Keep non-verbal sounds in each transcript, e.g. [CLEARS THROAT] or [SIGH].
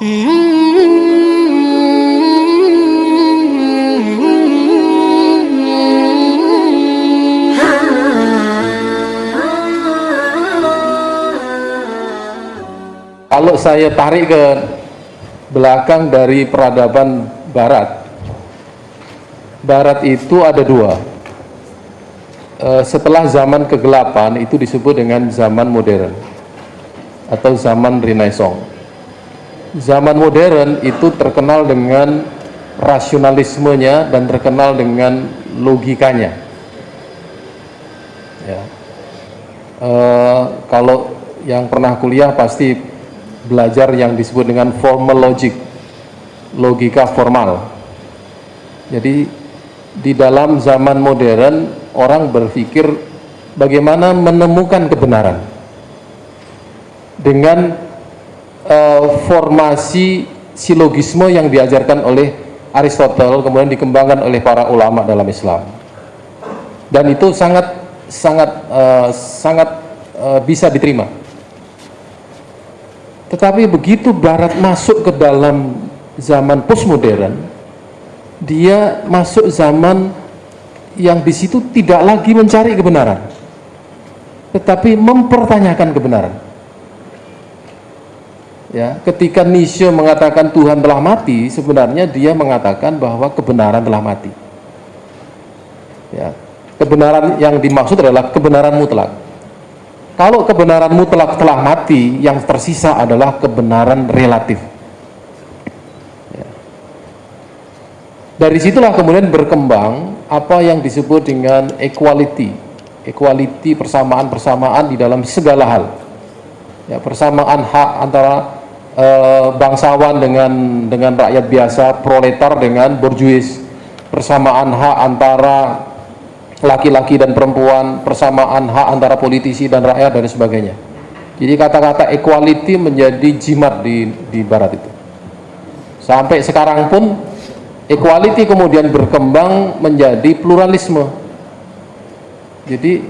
Kalau saya tarik ke belakang dari peradaban Barat, Barat itu ada dua. Eh, setelah zaman kegelapan itu disebut dengan zaman modern atau zaman Renaissance. Zaman modern itu terkenal dengan rasionalismenya dan terkenal dengan logikanya. Ya. Uh, kalau yang pernah kuliah pasti belajar yang disebut dengan formal logic, logika formal. Jadi di dalam zaman modern orang berpikir bagaimana menemukan kebenaran dengan uh, formasi silogisme yang diajarkan oleh Aristotle kemudian dikembangkan oleh para ulama dalam Islam dan itu sangat sangat uh, sangat uh, bisa diterima tetapi begitu Barat masuk ke dalam zaman postmodern, dia masuk zaman yang di situ tidak lagi mencari kebenaran, tetapi mempertanyakan kebenaran. Ya, ketika Nietzsche mengatakan Tuhan telah mati, sebenarnya dia mengatakan bahwa kebenaran telah mati. Ya, kebenaran yang dimaksud adalah kebenaran mutlak. Kalau kebenaran mutlak telah mati, yang tersisa adalah kebenaran relatif. Ya. Dari situlah kemudian berkembang apa yang disebut dengan equality. Equality persamaan-persamaan di dalam segala hal. Ya, persamaan hak antara e, bangsawan dengan dengan rakyat biasa, proletar dengan borjuis. Persamaan hak antara laki-laki dan perempuan, persamaan hak antara politisi dan rakyat dan sebagainya. Jadi kata-kata equality menjadi jimat di, di barat itu. Sampai sekarang pun equality kemudian berkembang menjadi pluralisme. Jadi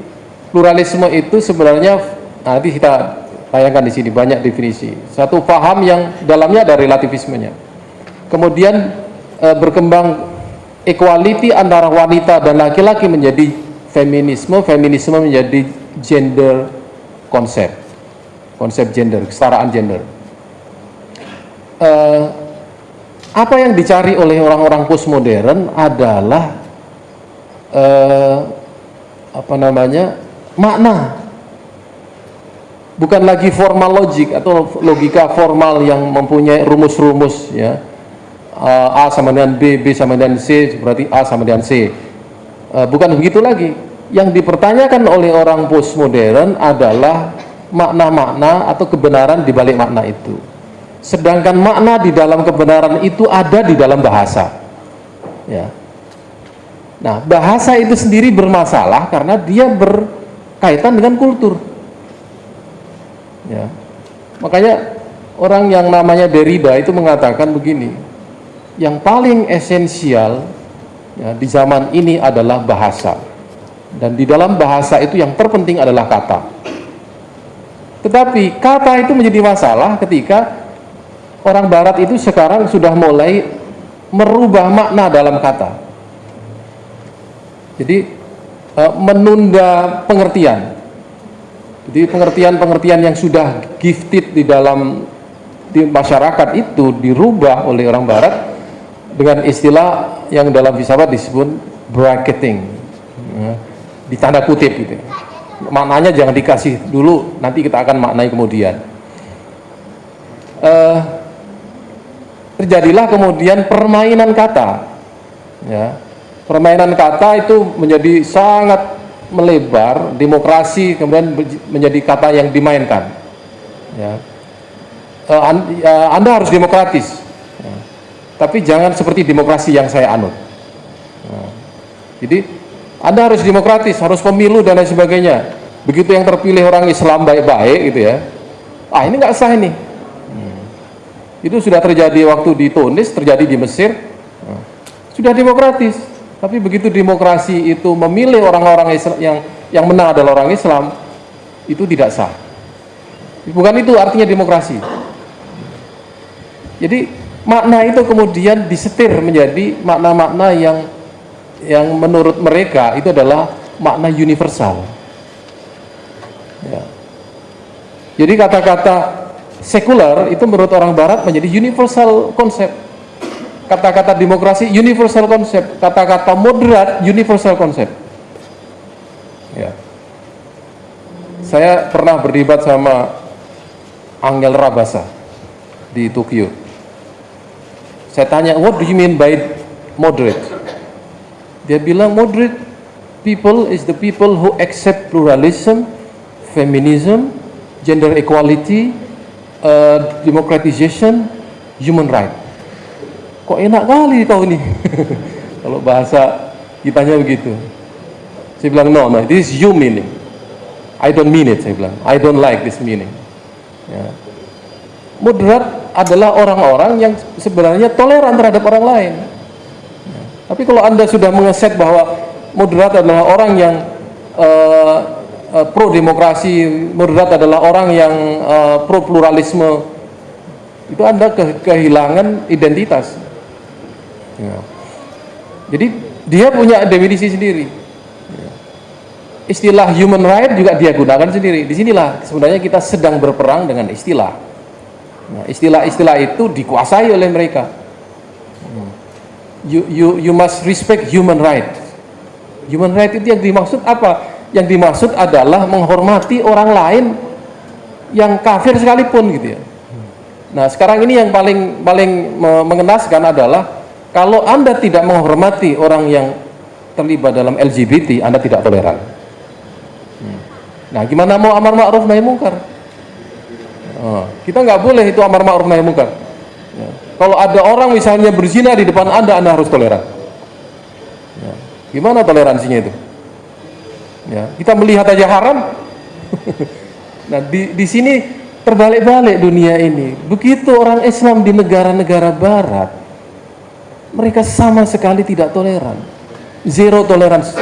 pluralisme itu sebenarnya nanti kita tayangkan di sini banyak definisi. Satu paham yang dalamnya ada relativismenya. Kemudian e, berkembang equality antara wanita dan laki-laki menjadi feminisme, feminisme menjadi gender konsep, konsep gender, kesetaraan gender. Uh, apa yang dicari oleh orang-orang postmodern adalah uh, apa namanya makna, bukan lagi formal logik atau logika formal yang mempunyai rumus-rumus ya A sama dengan B, B sama dengan C, berarti A sama dengan C. Uh, bukan begitu lagi. Yang dipertanyakan oleh orang postmodern adalah makna-makna atau kebenaran di balik makna itu. Sedangkan makna di dalam kebenaran itu ada di dalam bahasa. Ya. Nah, bahasa itu sendiri bermasalah karena dia berkaitan dengan kultur. Ya. Makanya orang yang namanya Derrida itu mengatakan begini, yang paling esensial ya, di zaman ini adalah bahasa. Dan di dalam bahasa itu yang terpenting adalah kata. Tetapi kata itu menjadi masalah ketika orang barat itu sekarang sudah mulai merubah makna dalam kata. Jadi e, menunda pengertian jadi pengertian-pengertian yang sudah gifted di dalam di masyarakat itu dirubah oleh orang barat dengan istilah yang dalam filsafat disebut bracketing ya, di tanda kutip gitu. Maknanya jangan dikasih dulu nanti kita akan maknai kemudian. Uh, terjadilah kemudian permainan kata ya. Permainan kata itu menjadi sangat melebar demokrasi kemudian menjadi kata yang dimainkan ya uh, anda harus demokratis tapi jangan seperti demokrasi yang saya anut. Nah, jadi Anda harus demokratis, harus pemilu dan lain sebagainya. Begitu yang terpilih orang Islam baik-baik gitu ya. Ah ini nggak sah ini. Hmm. Itu sudah terjadi waktu di Tunis, terjadi di Mesir. Nah, sudah demokratis. Tapi begitu demokrasi itu memilih orang-orang yang yang menang adalah orang Islam, itu tidak sah. Bukan itu artinya demokrasi. Jadi makna itu kemudian disetir menjadi makna-makna yang yang menurut mereka itu adalah makna universal. Ya. Jadi kata-kata sekuler itu menurut orang barat menjadi universal konsep. Kata-kata demokrasi universal konsep, kata-kata moderat universal konsep. Ya. Saya pernah berdebat sama Angel Rabasa di Tokyo. Saya tanya, what do you mean by moderate? Dia bilang moderate people is the people who accept pluralism, feminism, gender equality, uh, democratization, human right. Kok enak kali kau ini? [LAUGHS] Kalau bahasa kitanya begitu. Saya bilang, no, no, this is you meaning. I don't mean it, saya bilang. I don't like this meaning. Ya. Moderat adalah orang-orang yang sebenarnya toleran terhadap orang lain. Ya. Tapi kalau Anda sudah mengeset bahwa moderat adalah orang yang uh, uh, pro demokrasi, moderat adalah orang yang uh, pro pluralisme, itu Anda ke kehilangan identitas. Ya. Jadi dia punya definisi sendiri istilah human right juga dia gunakan sendiri. Di sinilah sebenarnya kita sedang berperang dengan istilah. Nah, istilah-istilah itu dikuasai oleh mereka. Hmm. You, you, you must respect human right. Human right itu yang dimaksud apa? Yang dimaksud adalah menghormati orang lain yang kafir sekalipun gitu ya. Nah sekarang ini yang paling paling mengenaskan adalah kalau anda tidak menghormati orang yang terlibat dalam LGBT, anda tidak toleran. Nah, gimana mau amar ma'ruf nahi mungkar? Oh, kita nggak boleh itu amar ma'ruf nahi mungkar. Ya. Kalau ada orang misalnya berzina di depan anda, anda harus toleran. Ya. Gimana toleransinya itu? Ya, kita melihat aja haram. [LAUGHS] nah, di, di sini terbalik-balik dunia ini. Begitu orang Islam di negara-negara Barat, mereka sama sekali tidak toleran, zero tolerance.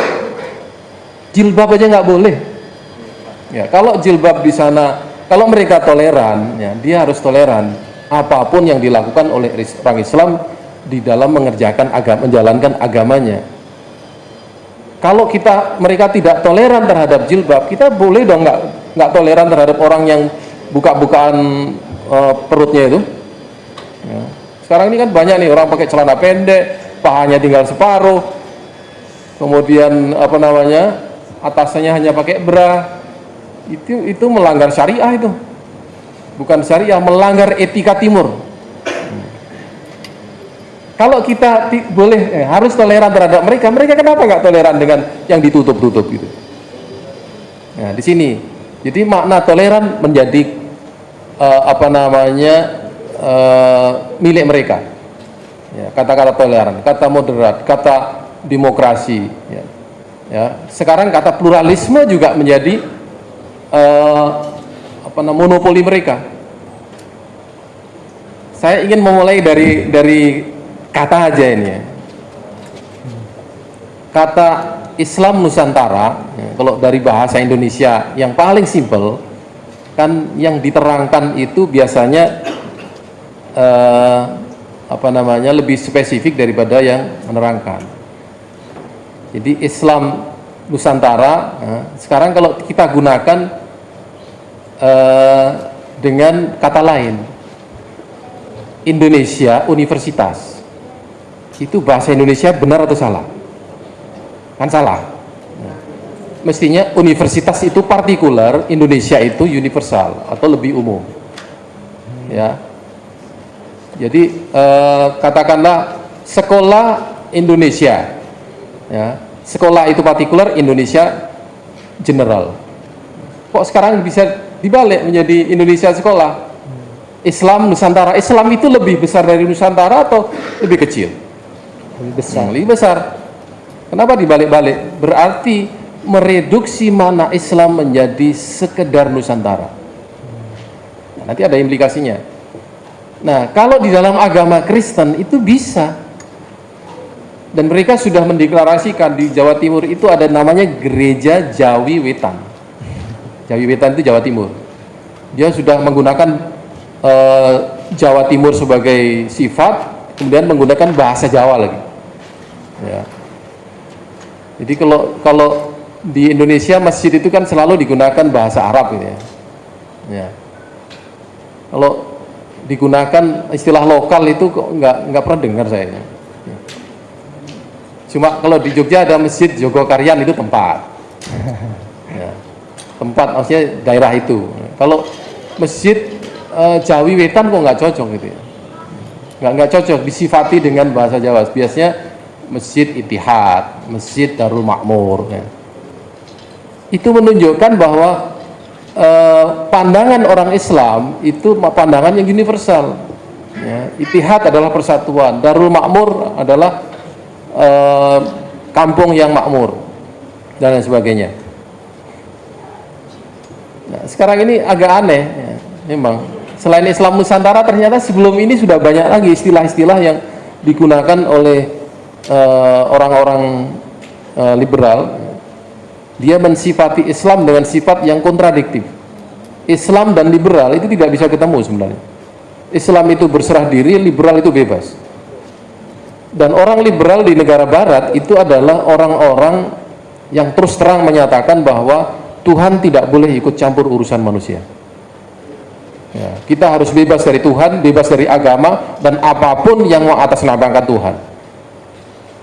Jilbab aja nggak boleh Ya, kalau jilbab di sana, kalau mereka toleran, ya, dia harus toleran apa pun yang dilakukan oleh orang Islam di dalam mengerjakan agama, menjalankan agamanya. Kalau kita mereka tidak toleran terhadap jilbab, kita boleh dong nggak nggak toleran terhadap orang yang buka-bukaan uh, perutnya itu. Ya. Sekarang ini kan banyak nih orang pakai celana pendek, pahanya tinggal separuh, kemudian apa namanya atasnya hanya pakai bra, itu itu melanggar syariah itu. Bukan syariah melanggar etika timur. Kalau kita boleh eh, harus toleran terhadap mereka mereka kenapa nggak toleran dengan yang ditutup-tutup gitu? Nah di sini. Jadi makna toleran menjadi uh, apa namanya uh, milik mereka ya, kata-kata ya, toleran kata moderat kata demokrasi ya. ya sekarang kata pluralisme juga menjadi uh, apa namanya monopoli mereka. Saya ingin memulai dari dari kata aja ini ya. Kata Islam Nusantara, ya, kalau dari bahasa Indonesia yang paling simpel, kan yang diterangkan itu biasanya uh, apa namanya lebih spesifik daripada yang menerangkan. Jadi Islam Nusantara nah, sekarang kalau kita gunakan uh, dengan kata lain Indonesia Universitas. Itu bahasa Indonesia benar atau salah? Kan salah. Mestinya universitas itu partikular Indonesia itu universal atau lebih umum. Ya jadi uh, katakanlah sekolah Indonesia ya sekolah itu partikular, Indonesia general. Kok sekarang bisa dibalik menjadi Indonesia sekolah? Islam Nusantara. Islam itu lebih besar dari Nusantara atau lebih kecil? Lebih besar. Lebih besar. Kenapa dibalik-balik? Berarti mereduksi mana Islam menjadi sekedar Nusantara. Nah, nanti ada implikasinya. Nah, kalau di dalam agama Kristen itu bisa dan mereka sudah mendeklarasikan di Jawa Timur itu ada namanya Gereja Jawi Wetan. Jawi Wetan itu Jawa Timur. Dia sudah menggunakan uh, Jawa Timur sebagai sifat, kemudian menggunakan bahasa Jawa lagi. Ya. Jadi kalau kalau di Indonesia masjid itu kan selalu digunakan bahasa Arab gitu ya. ya. Kalau digunakan istilah lokal itu kok nggak nggak pernah dengar saya. Cuma kalau di Jogja ada masjid Jogokaryan itu tempat. Ya. Tempat maksudnya daerah itu. Kalau masjid e, Jawi Wetan kok nggak cocok gitu ya. Nggak nggak cocok disifati dengan bahasa Jawa. Biasanya Masjid Itihad, Masjid Darul Makmur. Ya. Itu menunjukkan bahwa eh, pandangan orang Islam itu pandangan yang universal. Ya. Itihad adalah persatuan, Darul Makmur adalah eh, kampung yang makmur dan lain sebagainya. Nah, sekarang ini agak aneh, ya. memang selain Islam Nusantara ternyata sebelum ini sudah banyak lagi istilah-istilah yang digunakan oleh Eh, orang-orang uh, uh, liberal dia mensifati Islam dengan sifat yang kontradiktif. Islam dan liberal itu tidak bisa ketemu sebenarnya. Islam itu berserah diri, liberal itu bebas. Dan orang liberal di negara barat itu adalah orang-orang yang terus terang menyatakan bahwa Tuhan tidak boleh ikut campur urusan manusia. Ya, kita harus bebas dari Tuhan, bebas dari agama dan apa pun yang mau atas Tuhan.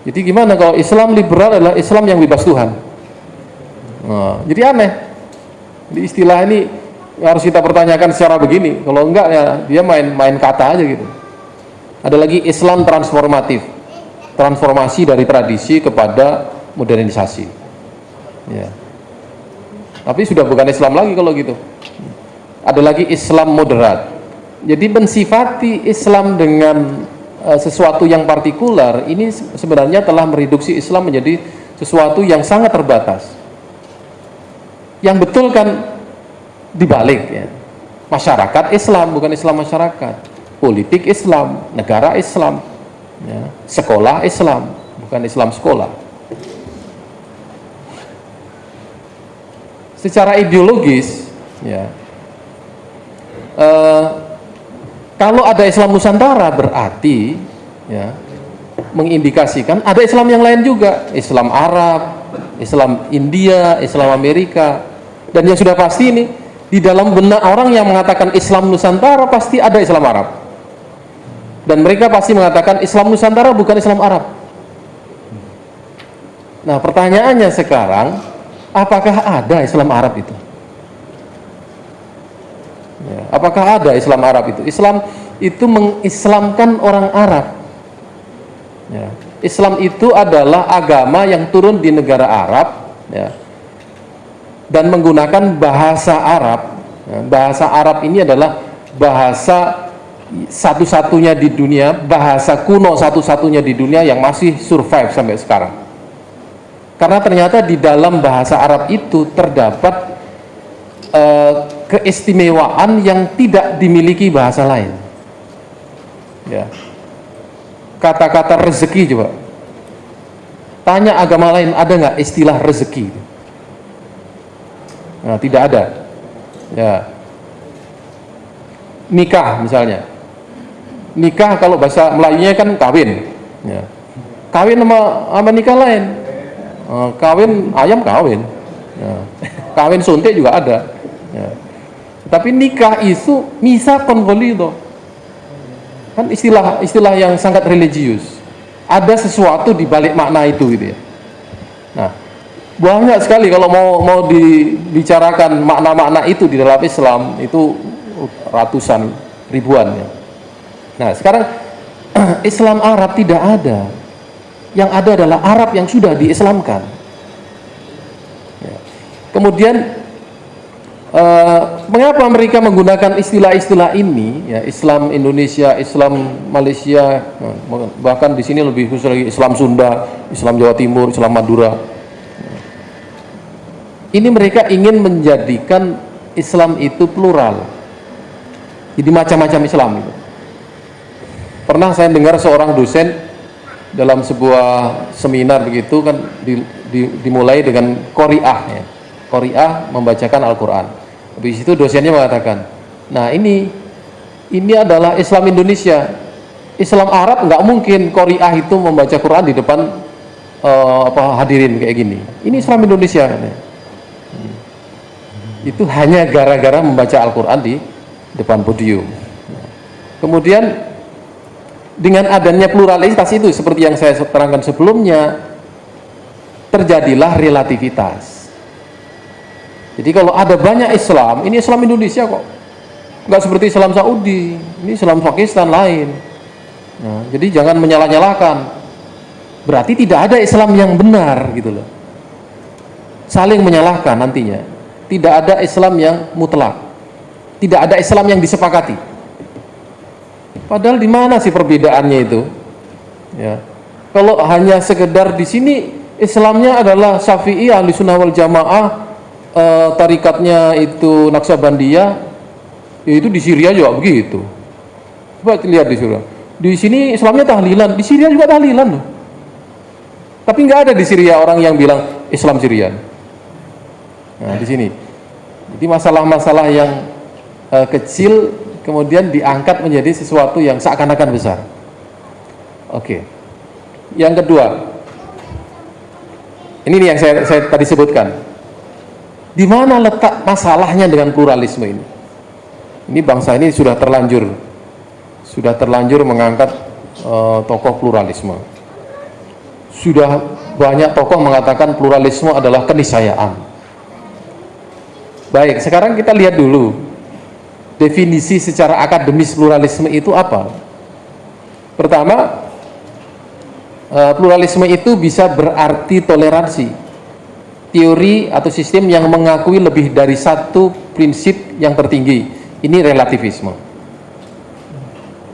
Jadi gimana kalau Islam liberal adalah Islam yang bebas Tuhan? Nah, jadi aneh. Di istilah ini harus kita pertanyakan secara begini. Kalau enggak ya dia main-main kata aja gitu. Ada lagi Islam transformatif. Transformasi dari tradisi kepada modernisasi. Ya. Tapi sudah bukan Islam lagi kalau gitu. Ada lagi Islam moderat. Jadi mensifati Islam dengan Eh, sesuatu yang partikular ini sebenarnya telah mereduksi Islam menjadi sesuatu yang sangat terbatas. Yang betul kan dibalik ya. Masyarakat Islam bukan Islam masyarakat. Politik Islam, negara Islam, ya. sekolah Islam bukan Islam sekolah. Secara ideologis, ya, uh, kalau ada Islam Nusantara berarti ya mengindikasikan ada Islam yang lain juga, Islam Arab, Islam India, Islam Amerika. Dan yang sudah pasti ini di dalam benak orang yang mengatakan Islam Nusantara pasti ada Islam Arab. Dan mereka pasti mengatakan Islam Nusantara bukan Islam Arab. Nah, pertanyaannya sekarang, apakah ada Islam Arab itu? Ya, apakah ada Islam Arab itu? Islam itu mengislamkan orang Arab. Ya. Islam itu adalah agama yang turun di negara Arab ya, dan menggunakan bahasa Arab. Ya, bahasa Arab ini adalah bahasa satu-satunya di dunia, bahasa kuno satu-satunya di dunia yang masih survive sampai sekarang. Karena ternyata di dalam bahasa Arab itu terdapat Eh, keistimewaan yang tidak dimiliki bahasa lain. Ya. Kata-kata rezeki coba. Tanya agama lain ada nggak istilah rezeki? Nah, tidak ada. Ya. Nikah misalnya. Nikah kalau bahasa Melayunya kan kawin. Ya. Kawin sama, sama nikah lain. Uh, kawin ayam kawin. Ya. [LAUGHS] Kawin suntik juga ada Ya. Tapi nikah itu misa konvolido. Kan istilah istilah yang sangat religius. Ada sesuatu di balik makna itu gitu ya. Banyak sekali kalau mau mau dibicarakan makna-makna itu di dalam Islam itu ratusan ribuan ya. Nah, sekarang [CLEARS THROAT] Islam Arab tidak ada. Yang ada adalah Arab yang sudah diislamkan. Ya. Kemudian Uh, mengapa mereka menggunakan istilah-istilah ini ya Islam Indonesia, Islam Malaysia, bahkan di sini lebih khusus lagi Islam Sunda, Islam Jawa Timur, Islam Madura. Ini mereka ingin menjadikan Islam itu plural. Jadi macam-macam Islam itu. Pernah saya dengar seorang dosen dalam sebuah seminar begitu kan di, di, dimulai dengan Qoriah ya. Qoriah membacakan Al-Qur'an Habis itu dosennya mengatakan, nah ini ini adalah Islam Indonesia. Islam Arab nggak mungkin Korea itu membaca Quran di depan uh, apa hadirin kayak gini. Ini Islam Indonesia. Hmm. Itu hanya gara-gara membaca Al-Quran di depan podium. Kemudian dengan adanya pluralitas itu seperti yang saya terangkan sebelumnya terjadilah relativitas. Jadi kalau ada banyak Islam, ini Islam Indonesia kok. Nggak seperti Islam Saudi ini Islam Pakistan lain. Nah, jadi jangan menyalah-nyalahkan. Berarti tidak ada Islam yang benar gitu loh. Saling menyalahkan nantinya tidak ada Islam yang mutlak. Tidak ada Islam yang disepakati. Padahal di mana sih perbedaannya itu? Ya. Kalau hanya sekedar di sini Islamnya adalah Syafi'i ahli sunnah wal jamaah e, tarikatnya itu Naksabandiyah ya itu di Syria juga begitu. Coba lihat di Syria di sini Islamnya tahlilan di Syria juga tahlilan loh. Tapi nggak ada di Syria orang yang bilang Islam Syrian nah di sini. Jadi masalah-masalah yang uh, kecil kemudian diangkat menjadi sesuatu yang seakan-akan besar. Oke. Yang kedua. Ini nih yang saya, saya tadi sebutkan. Di mana letak masalahnya dengan pluralisme ini? Ini bangsa ini sudah terlanjur sudah terlanjur mengangkat uh, tokoh pluralisme. Sudah banyak tokoh mengatakan pluralisme adalah keniscayaan baik sekarang kita lihat dulu definisi secara akademis pluralisme itu apa pertama uh, pluralisme itu bisa berarti toleransi teori atau sistem yang mengakui lebih dari satu prinsip yang tertinggi ini relativisme.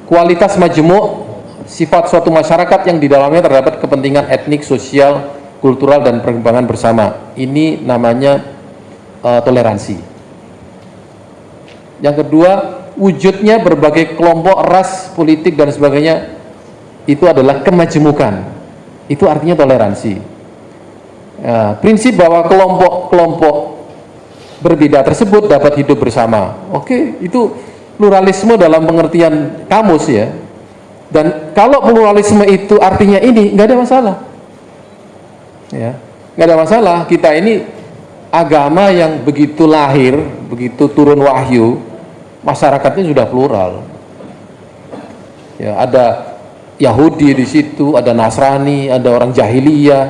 Kualitas majemuk sifat suatu masyarakat yang di dalamnya terdapat kepentingan etnik, sosial, kultural dan perkembangan bersama. Ini namanya uh, toleransi. Yang kedua, wujudnya berbagai kelompok ras, politik dan sebagainya itu adalah kemajemukan. Itu artinya toleransi. Uh, prinsip bahwa kelompok-kelompok berbeda tersebut dapat hidup bersama. Oke, itu pluralisme dalam pengertian kamus ya. Dan kalau pluralisme itu artinya ini, nggak ada masalah. Ya, nggak ada masalah. Kita ini agama yang begitu lahir, begitu turun wahyu, masyarakatnya sudah plural. Ya, ada Yahudi di situ, ada Nasrani, ada orang jahiliyah,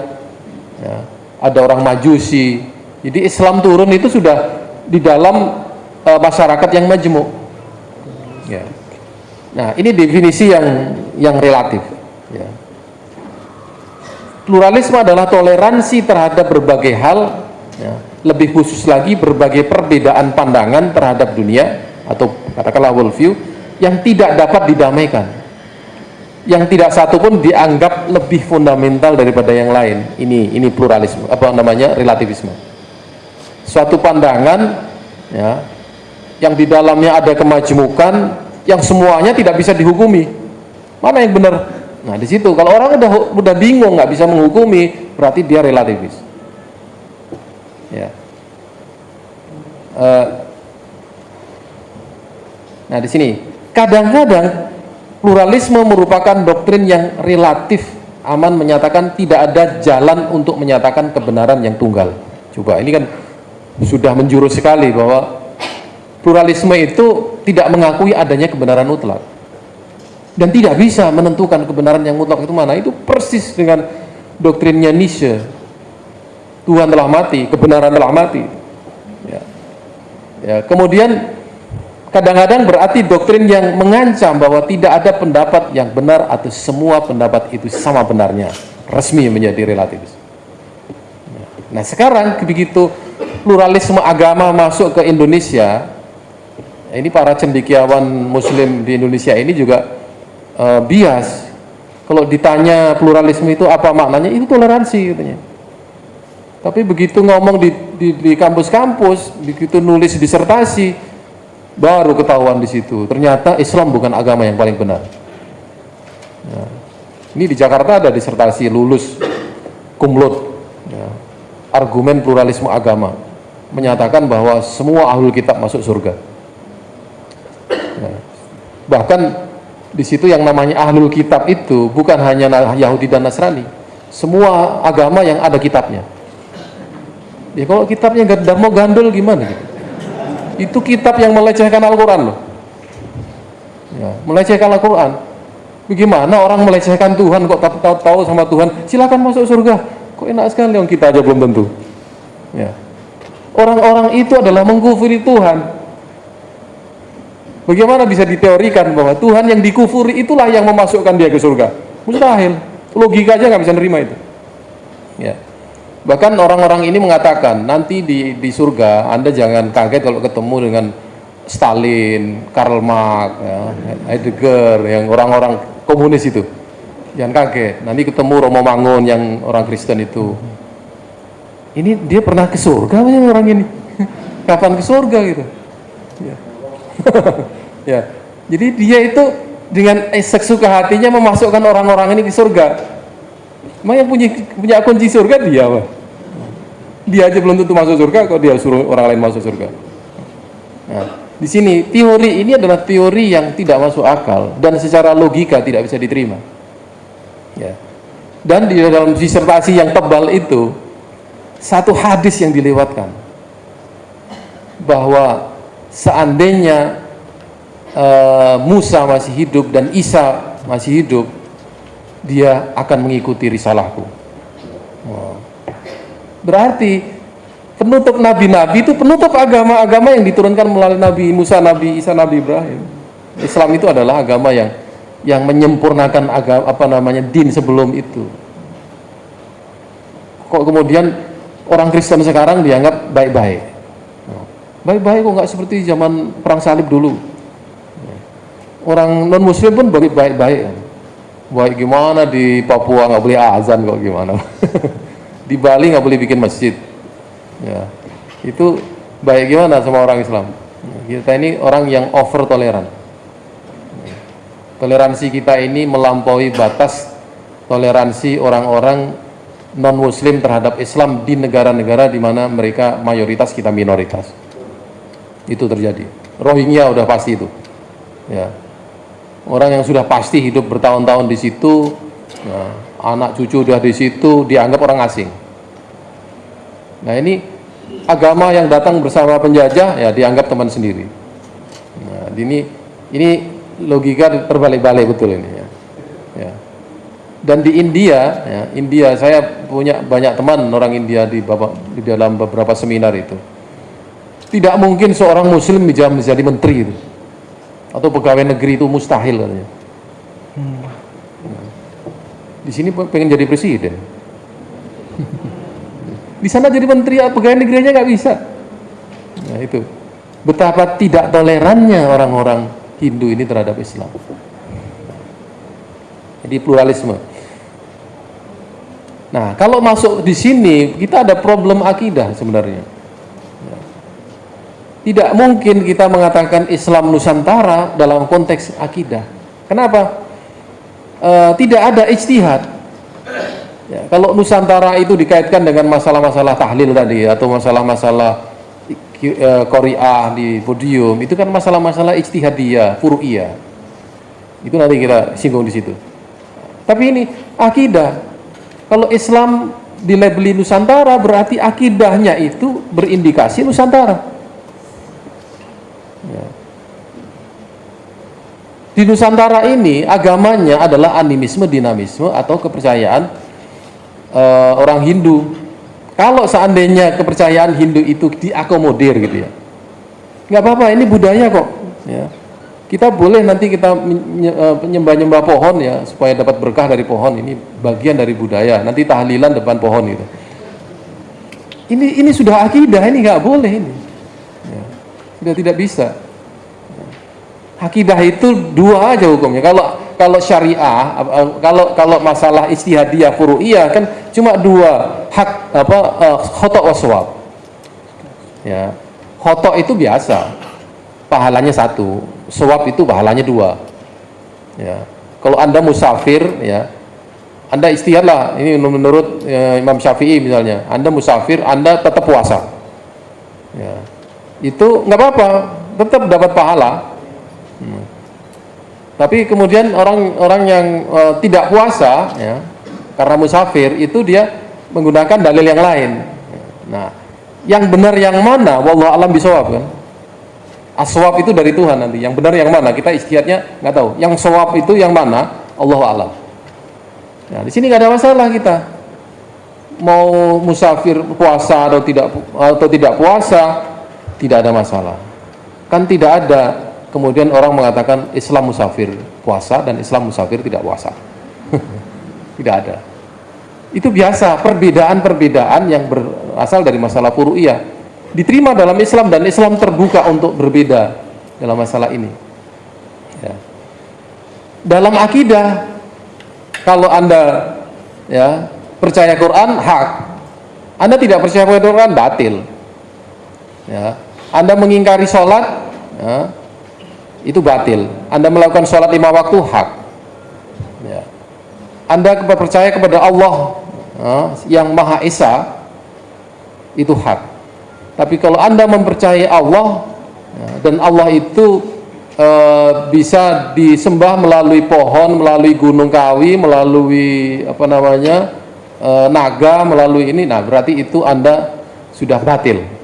ya, ada orang Majusi, jadi Islam turun itu sudah di dalam uh, masyarakat yang majemuk. Ya. Nah, ini definisi yang yang relatif. Ya. Pluralisme adalah toleransi terhadap berbagai hal, ya. Lebih khusus lagi berbagai perbedaan pandangan terhadap dunia atau katakanlah worldview yang tidak dapat didamaikan. Yang tidak satu pun dianggap lebih fundamental daripada yang lain. Ini ini pluralisme apa namanya relativisme. Suatu pandangan ya yang di dalamnya ada kemajemukan yang semuanya tidak bisa dihukumi. Mana yang benar? Nah di situ. Kalau orang udah udah bingung nggak bisa menghukumi berarti dia relativis ya. Uh, nah di sini. Kadang-kadang pluralisme merupakan doktrin yang relatif aman menyatakan tidak ada jalan untuk menyatakan kebenaran yang tunggal. Coba ini kan sudah menjurus sekali bahwa pluralisme itu tidak mengakui adanya kebenaran mutlak. Dan tidak bisa menentukan kebenaran yang mutlak itu mana. Itu persis dengan doktrinnya Nietzsche Tuhan telah mati, kebenaran telah mati ya. Ya, kemudian kadang-kadang berarti doktrin yang mengancam bahwa tidak ada pendapat yang benar atau semua pendapat itu sama benarnya resmi menjadi relativis ya. nah sekarang begitu pluralisme agama masuk ke Indonesia ini para cendekiawan muslim di Indonesia ini juga uh, bias kalau ditanya pluralisme itu apa maknanya itu toleransi katanya tapi begitu ngomong di, di, kampus-kampus begitu nulis disertasi baru ketahuan di situ. Ternyata Islam bukan agama yang paling benar. Nah, ini di Jakarta ada disertasi lulus kumlot ya, argumen pluralisme agama menyatakan bahwa semua ahlul kitab masuk surga. Nah, Bahkan di situ yang namanya ahlul kitab itu bukan hanya Yahudi dan Nasrani, semua agama yang ada kitabnya. Ya kalau kitabnya nggak mau gandul gimana? Itu kitab yang melecehkan Al-Quran loh. Ya, melecehkan Al-Quran. Bagaimana orang melecehkan Tuhan kok tahu, tahu sama Tuhan? Silakan masuk surga. Kok enak sekali yang kita aja belum tentu. Ya. Orang-orang itu adalah mengkufuri Tuhan. Bagaimana bisa diteorikan bahwa Tuhan yang dikufuri itulah yang memasukkan dia ke surga? Mustahil. Logika aja nggak bisa nerima itu. Ya. Bahkan orang-orang ini mengatakan nanti di di surga Anda jangan kaget kalau ketemu dengan Stalin, Karl Marx, ya, Heidegger, yang orang-orang komunis itu. Jangan kaget. Nanti ketemu Romo Mangun yang orang Kristen itu. Ini dia pernah ke surga orang ini? [LAUGHS] Kapan ke surga gitu? Ya. [LAUGHS] ya. Jadi dia itu dengan sesuka hatinya memasukkan orang-orang ini ke surga. Emang yang punya punya kunci surga dia, apa? Dia aja belum tentu masuk surga, kok dia suruh orang lain masuk surga. Nah, di sini teori ini adalah teori yang tidak masuk akal dan secara logika tidak bisa diterima. Ya. Dan di dalam disertasi yang tebal itu satu hadis yang dilewatkan bahwa seandainya uh, Musa masih hidup dan Isa masih hidup, dia akan mengikuti risalahku. Berarti penutup nabi-nabi itu penutup agama-agama yang diturunkan melalui Nabi Musa, Nabi Isa, Nabi Ibrahim. Islam itu adalah agama yang yang menyempurnakan agama apa namanya din sebelum itu. Kok kemudian orang Kristen sekarang dianggap baik-baik? baik-baik kok nggak seperti zaman perang salib dulu orang non muslim pun baik-baik baik gimana di Papua? Nggak boleh azan kok gimana? [LAUGHS] Di Bali nggak boleh bikin masjid. Ya. Itu baik gimana sama orang Islam? Kita ini orang yang over toleran. Toleransi kita ini melampaui batas toleransi orang-orang non muslim terhadap Islam di negara-negara di mana mereka mayoritas kita minoritas. Itu terjadi. Rohingya udah pasti itu. Ya orang yang sudah pasti hidup bertahun-tahun di situ ya, anak cucu udah di situ dianggap orang asing nah ini agama yang datang bersama penjajah ya dianggap teman sendiri nah, ini ini logika terbalik-balik betul ini ya. ya dan di India ya, India saya punya banyak teman orang India di, di dalam beberapa seminar itu tidak mungkin seorang muslim bisa menjadi menteri itu. Atau pegawai negeri itu mustahil katanya. Hmm. Di sini pengen jadi presiden. Di sana jadi menteri pegawai negerinya nggak bisa. Nah itu betapa tidak tolerannya orang-orang Hindu ini terhadap Islam. Jadi pluralisme. Nah, kalau masuk di sini kita ada problem akidah sebenarnya. Tidak mungkin kita mengatakan Islam Nusantara dalam konteks akidah. Kenapa? E, tidak ada ijtihad. Ya, kalau Nusantara itu dikaitkan dengan masalah-masalah tahlil tadi atau masalah-masalah e, Korea di podium, itu kan masalah-masalah ijtihadiyah, furu'iyah. Itu nanti kita singgung di situ. Tapi ini akidah. Kalau Islam dilabeli Nusantara berarti akidahnya itu berindikasi Nusantara. Di Nusantara ini agamanya adalah animisme, dinamisme atau kepercayaan uh, orang Hindu. Kalau seandainya kepercayaan Hindu itu diakomodir gitu ya, nggak apa-apa. Ini budaya kok. Ya. Kita boleh nanti kita eh, pohon ya supaya dapat berkah dari pohon. Ini bagian dari budaya. Nanti tahlilan depan pohon gitu. Ini ini sudah akidah. Ini nggak boleh ini. Sudah tidak bisa. Akidah itu dua aja hukumnya. Kalau kalau syariah, kalau kalau masalah istihadiyah furu'iyah kan cuma dua hak apa uh, khotok waswab. Ya. Khotok itu biasa. Pahalanya satu, swab itu pahalanya dua. Ya. Kalau Anda musafir ya, Anda istihadlah ini menurut ya, Imam Syafi'i misalnya. Anda musafir, Anda tetap puasa. Ya. Itu nggak apa-apa, tetap dapat pahala Tapi kemudian orang-orang yang uh, tidak puasa, ya, karena musafir itu dia menggunakan dalil yang lain. Nah, yang benar yang mana? Wallahu alam bisawab kan. Aswab itu dari Tuhan nanti. Yang benar yang mana? Kita istihadnya nggak tahu. Yang sawab itu yang mana? Allahu alam. Nah, di sini nggak ada masalah kita. Mau musafir puasa atau tidak atau tidak puasa, tidak ada masalah. Kan tidak ada kemudian orang mengatakan Islam musafir puasa dan Islam musafir tidak puasa. [LAUGHS] tidak ada. Itu biasa, perbedaan-perbedaan yang berasal dari masalah furu'iyah. Diterima dalam Islam dan Islam terbuka untuk berbeda dalam masalah ini. Ya. Dalam akidah, kalau Anda ya percaya Quran, hak. Anda tidak percaya Quran, batil. Ya. Anda mengingkari sholat, ya, itu batil. Anda melakukan sholat lima waktu hak. Ya. Anda percaya kepada Allah uh, yang Maha Esa itu hak. Tapi kalau Anda mempercayai Allah ya, dan Allah itu uh, bisa disembah melalui pohon, melalui gunung kawi, melalui apa namanya uh, naga, melalui ini, nah berarti itu Anda sudah batil.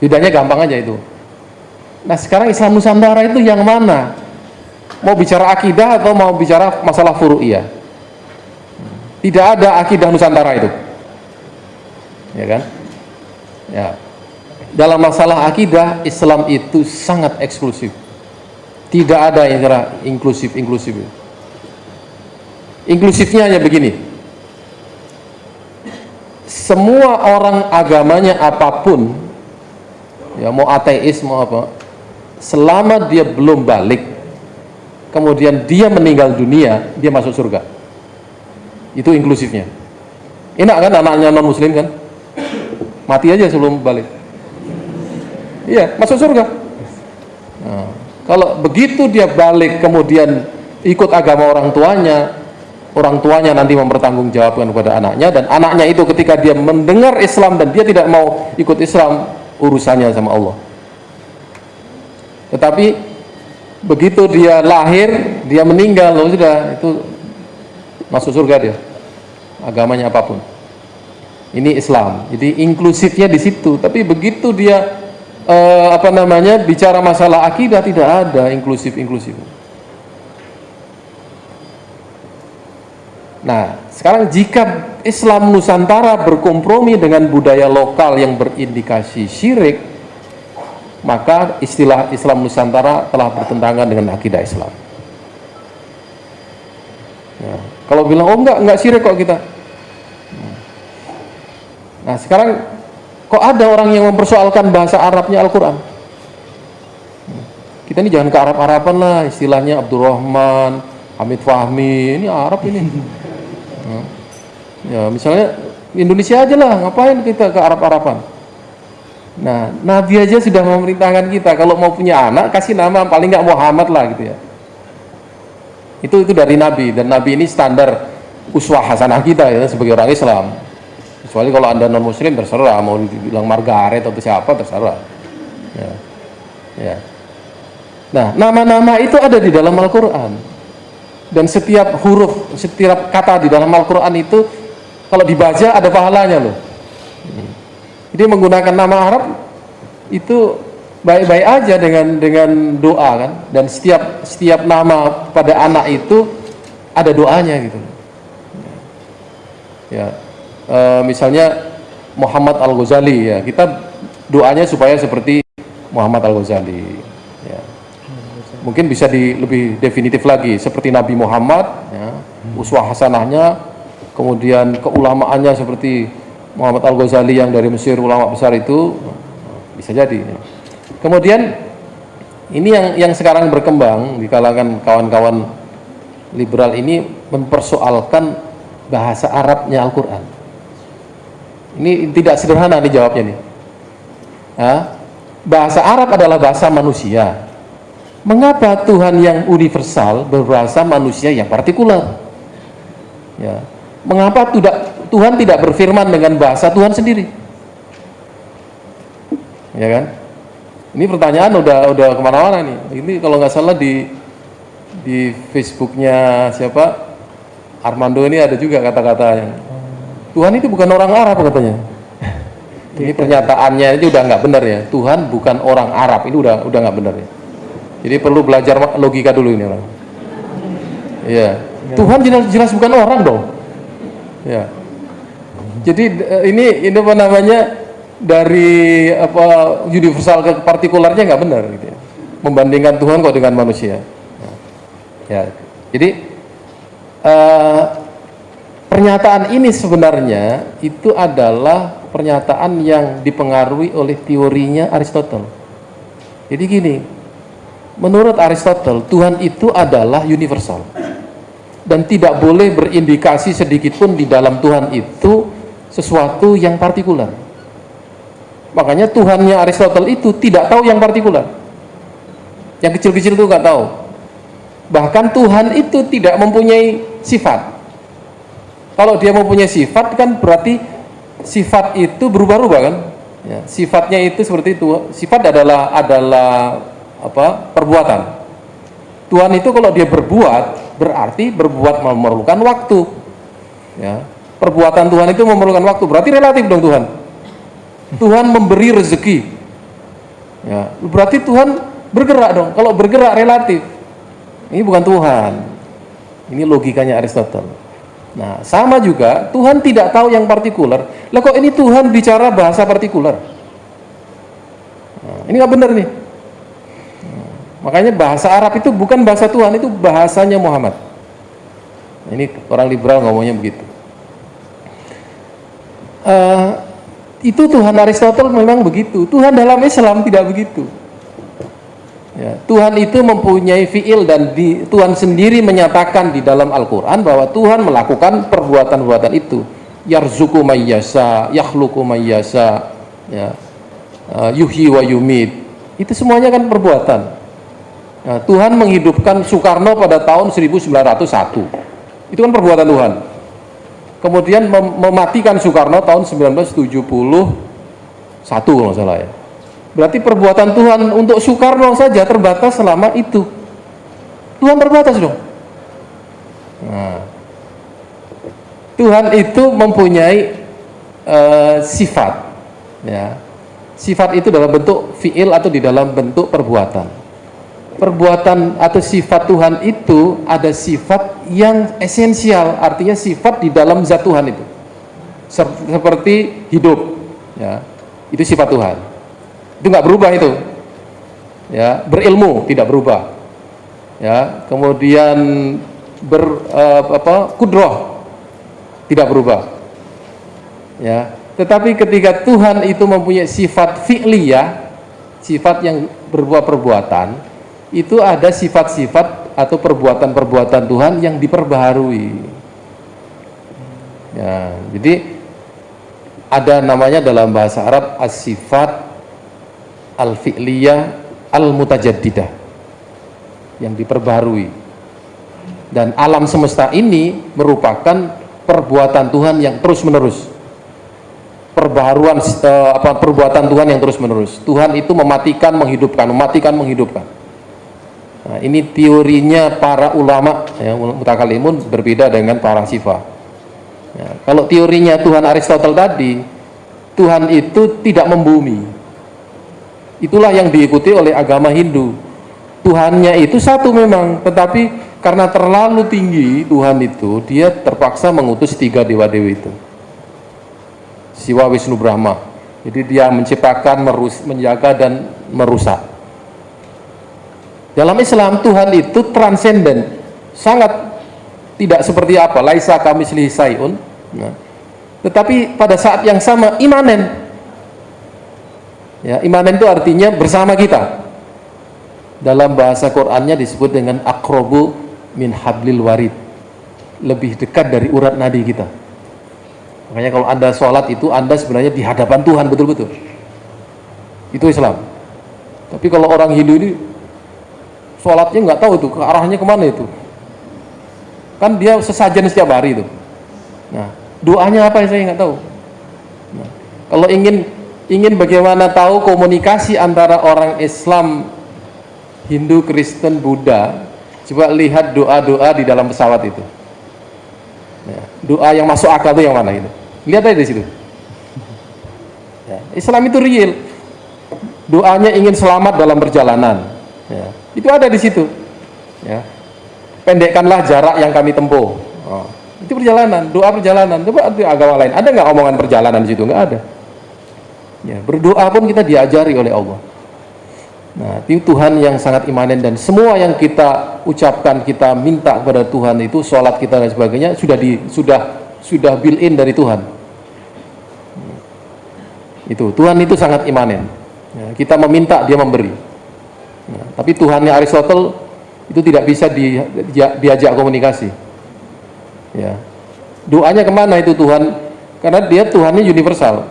Bedanya gampang aja itu. Nah sekarang Islam Nusantara itu yang mana? Mau bicara akidah atau mau bicara masalah furu'iyah? Tidak ada akidah Nusantara itu. Ya kan? Ya. Dalam masalah akidah, Islam itu sangat eksklusif. Tidak ada yang inklusif-inklusif. Inklusifnya hanya begini. Semua orang agamanya apa pun, ya mau ateis mau apa, selama dia belum balik kemudian dia meninggal dunia dia masuk surga. Itu inklusifnya. Enak kan anaknya non muslim kan? Mati aja sebelum balik. Iya masuk surga. Nah, kalau begitu dia balik kemudian ikut agama orang tuanya orang tuanya nanti mempertanggungjawabkan kepada anaknya dan anaknya itu ketika dia mendengar Islam dan dia tidak mau ikut Islam urusannya sama Allah. Tetapi begitu dia lahir dia meninggal loh sudah itu masuk surga dia. Agamanya apa pun. Ini Islam. Jadi inklusifnya di situ. Tapi begitu dia eh, apa namanya bicara masalah akidah tidak ada inklusif inklusif nah sekarang jika Islam Nusantara berkompromi dengan budaya lokal yang berindikasi syirik maka istilah Islam Nusantara telah bertentangan dengan akidah Islam. Ya. Kalau bilang oh enggak enggak syirik kok kita. Nah sekarang kok ada orang yang mempersoalkan bahasa Arabnya Al-Quran? Kita ini jangan ke Arab-Araban lah, istilahnya Abdurrahman, Hamid Fahmi, ini Arab ini. Ya misalnya Indonesia aja lah, ngapain kita ke Arab-Araban? Nah, Nabi aja sudah memerintahkan kita kalau mau punya anak kasih nama paling nggak Muhammad lah gitu ya. Itu itu dari Nabi dan Nabi ini standar uswah hasanah kita ya sebagai orang Islam. Kecuali kalau anda non Muslim terserah mau dibilang Margaret atau siapa terserah. Ya. ya. Nah, nama-nama itu ada di dalam Al-Quran dan setiap huruf, setiap kata di dalam Al-Quran itu kalau dibaca ada pahalanya loh. Jadi menggunakan nama Arab itu baik-baik aja dengan dengan doa kan dan setiap setiap nama pada anak itu ada doanya gitu. Ya. E, misalnya Muhammad Al Ghazali ya kita doanya supaya seperti Muhammad Al Ghazali. Ya. Mungkin bisa di lebih definitif lagi seperti Nabi Muhammad, ya, uswah hasanahnya, kemudian keulamaannya seperti Muhammad Al-Ghazali yang dari Mesir ulama besar itu bisa jadi kemudian ini yang yang sekarang berkembang di kalangan kawan-kawan liberal ini mempersoalkan bahasa Arabnya Al-Quran. Ini tidak sederhana dijawabnya nih. Ha? bahasa Arab adalah bahasa manusia mengapa Tuhan yang universal berbahasa manusia yang partikular ya mengapa tidak Tuhan tidak berfirman dengan bahasa Tuhan sendiri. Ya kan? Ini pertanyaan udah udah ke mana-mana nih. Ini kalau nggak salah di di Facebooknya siapa Armando ini ada juga kata-kata yang Tuhan itu bukan orang Arab katanya. Ini pernyataannya itu udah nggak benar ya. Tuhan bukan orang Arab ini udah udah nggak benar ya. Jadi perlu belajar logika dulu ini orang. Iya. Tuhan jelas, jelas bukan orang dong. Ya. Jadi eh, ini ini apa namanya dari apa universal ke partikularnya nggak benar gitu ya. Membandingkan Tuhan kok dengan manusia. Ya. Jadi uh, pernyataan ini sebenarnya itu adalah pernyataan yang dipengaruhi oleh teorinya Aristotle. Jadi gini, menurut Aristotle Tuhan itu adalah universal dan tidak boleh berindikasi sedikit pun di dalam Tuhan itu sesuatu yang partikular. Makanya Tuhannya Aristotle itu tidak tahu yang partikular. Yang kecil-kecil itu nggak tahu. Bahkan Tuhan itu tidak mempunyai sifat. Kalau dia mempunyai sifat kan berarti sifat itu berubah-ubah kan? Ya, sifatnya itu seperti itu. Sifat adalah adalah apa? perbuatan. Tuhan itu kalau dia berbuat berarti berbuat memerlukan waktu. Ya. Perbuatan Tuhan itu memerlukan waktu. Berarti relatif dong Tuhan. Tuhan memberi rezeki. Ya, berarti Tuhan bergerak dong. Kalau bergerak relatif. Ini bukan Tuhan. Ini logikanya Aristotle. Nah, sama juga Tuhan tidak tahu yang partikular. Lah kok ini Tuhan bicara bahasa partikular? Nah, ini nggak benar nih. Makanya bahasa Arab itu bukan bahasa Tuhan, itu bahasanya Muhammad. Ini orang liberal ngomongnya begitu. Uh, itu Tuhan Aristotle memang begitu. Tuhan dalam Islam tidak begitu. Ya, Tuhan itu mempunyai fiil dan di, Tuhan sendiri menyatakan di dalam Al-Quran bahwa Tuhan melakukan perbuatan-perbuatan itu. Yarzuku mayyasa, yakhluku mayyasa, ya, uh, yuhi wa yumid. Itu semuanya kan perbuatan. Nah, Tuhan menghidupkan Soekarno pada tahun 1901. Itu kan perbuatan Tuhan. Kemudian mem mematikan Soekarno tahun 1971 kalau salah ya Berarti perbuatan Tuhan untuk Soekarno saja terbatas selama itu. Tuhan terbatas dong. Nah, Tuhan itu mempunyai uh, sifat, ya. Sifat itu dalam bentuk fiil atau di dalam bentuk perbuatan. Perbuatan atau sifat Tuhan itu ada sifat yang esensial, artinya sifat di dalam zat Tuhan itu. Seperti hidup, ya. Itu sifat Tuhan itu nggak berubah itu ya berilmu tidak berubah ya kemudian ber uh, apa kudroh tidak berubah ya tetapi ketika Tuhan itu mempunyai sifat fi'liyah sifat yang berbuah perbuatan itu ada sifat-sifat atau perbuatan-perbuatan Tuhan yang diperbaharui. Ya jadi ada namanya dalam bahasa Arab as-sifat al-fi'liyah al-mutajaddidah yang diperbarui dan alam semesta ini merupakan perbuatan Tuhan yang terus menerus perbaharuan uh, apa perbuatan Tuhan yang terus menerus Tuhan itu mematikan menghidupkan mematikan menghidupkan nah, ini teorinya para ulama ya, mutakalimun berbeda dengan para sifat ya, kalau teorinya Tuhan Aristotle tadi Tuhan itu tidak membumi Itulah yang diikuti oleh agama Hindu. Tuhannya itu satu memang, tetapi karena terlalu tinggi Tuhan itu, dia terpaksa mengutus tiga dewa-dewi itu. Siwa Wisnu Brahma. Jadi dia menciptakan, merus, menjaga dan merusak. Dalam Islam Tuhan itu transenden, sangat tidak seperti apa, laisa kami sayun. Nah, tetapi pada saat yang sama imanen, Ya, imanen itu artinya bersama kita. Dalam bahasa Qur'annya disebut dengan akrobu min hablil warid. Lebih dekat dari urat nadi kita. Makanya kalau Anda sholat itu Anda sebenarnya di hadapan Tuhan betul-betul. Itu Islam. Tapi kalau orang Hindu ini sholatnya nggak tahu itu ke arahnya ke mana itu. Kan dia sesajen setiap hari itu. Nah, doanya apa saya nggak tahu. Nah, kalau ingin ingin bagaimana tahu komunikasi antara orang Islam, Hindu, Kristen, Buddha, coba lihat doa-doa di dalam pesawat itu. Ya, doa yang masuk akal itu yang mana itu? Lihat aja di situ. Ya, Islam itu real. Doanya ingin selamat dalam perjalanan. Ya, itu ada di situ. Ya. Pendekkanlah jarak yang kami tempuh. Oh, itu perjalanan, doa perjalanan. Coba agama lain, ada nggak omongan perjalanan di situ? Nggak ada. Ya, berdoa pun kita diajari oleh Allah. Nah, itu Tuhan yang sangat imanen dan semua yang kita ucapkan, kita minta kepada Tuhan itu sholat kita dan sebagainya sudah di sudah sudah built in dari Tuhan. Itu Tuhan itu sangat imanen. Ya, kita meminta dia memberi. Ya, tapi Tuhannya Aristotle itu tidak bisa di, di, diajak komunikasi. Ya, doanya ke mana itu Tuhan? Karena dia Tuhannya universal.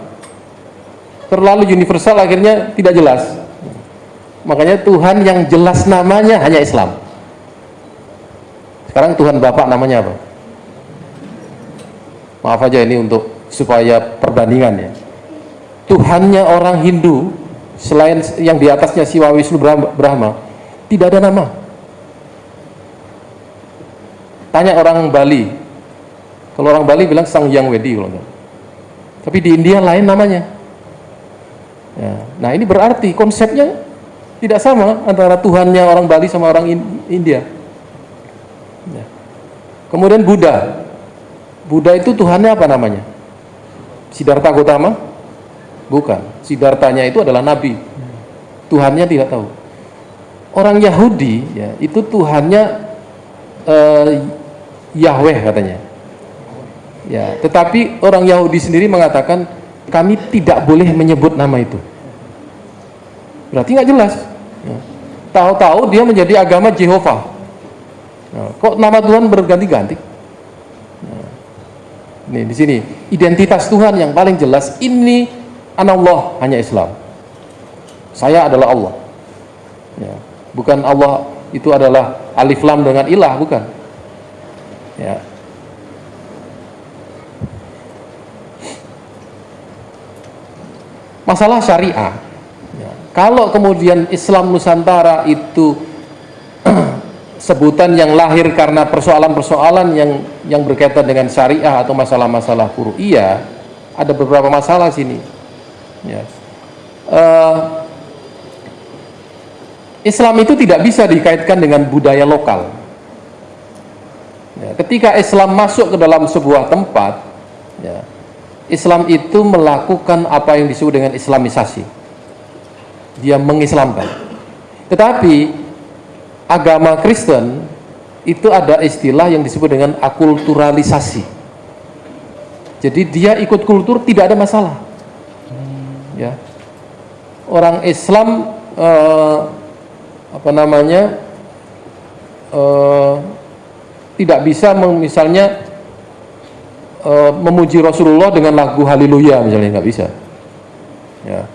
Terlalu universal akhirnya tidak jelas. Makanya Tuhan yang jelas namanya hanya Islam. Sekarang Tuhan Bapak namanya apa? Maaf aja ini untuk supaya perbandingan ya. Tuhannya orang Hindu selain yang di atasnya Siwa Wisnu Brahma tidak ada nama tanya orang Bali kalau orang Bali bilang Sang Yang Wedi tapi di India lain namanya Ya. Nah ini berarti konsepnya tidak sama antara Tuhannya orang Bali sama orang India. Ya. Kemudian Buddha. Buddha itu Tuhannya apa namanya? Siddhartha Gautama? Bukan. Siddhartanya itu adalah Nabi. Tuhannya tidak tahu. Orang Yahudi ya itu Tuhannya uh, Yahweh katanya. Ya, tetapi orang Yahudi sendiri mengatakan kami tidak boleh menyebut nama itu berarti nggak jelas ya. tahu-tahu dia menjadi agama Jehovah nah, kok nama Tuhan berganti-ganti nah, nih di sini identitas Tuhan yang paling jelas ini Allah hanya Islam. Saya adalah Allah. Ya. bukan Allah itu adalah alif lam dengan ilah bukan. Ya. Masalah syariah. Ya. kalau kemudian Islam Nusantara itu [CLEARS THROAT] sebutan yang lahir karena persoalan-persoalan yang yang berkaitan dengan syariah atau masalah-masalah iya ada beberapa masalah sini ya. uh, Islam itu tidak bisa dikaitkan dengan budaya lokal. Ya, ketika Islam masuk ke dalam sebuah tempat ya, Islam itu melakukan apa yang disebut dengan islamisasi. Dia mengislamkan. Tetapi agama Kristen itu ada istilah yang disebut dengan akulturalisasi. Jadi dia ikut kultur tidak ada masalah ya. Orang Islam eh, apa namanya eh, tidak bisa misalnya uh, memuji Rasulullah dengan lagu Haleluya misalnya nggak bisa. Ya.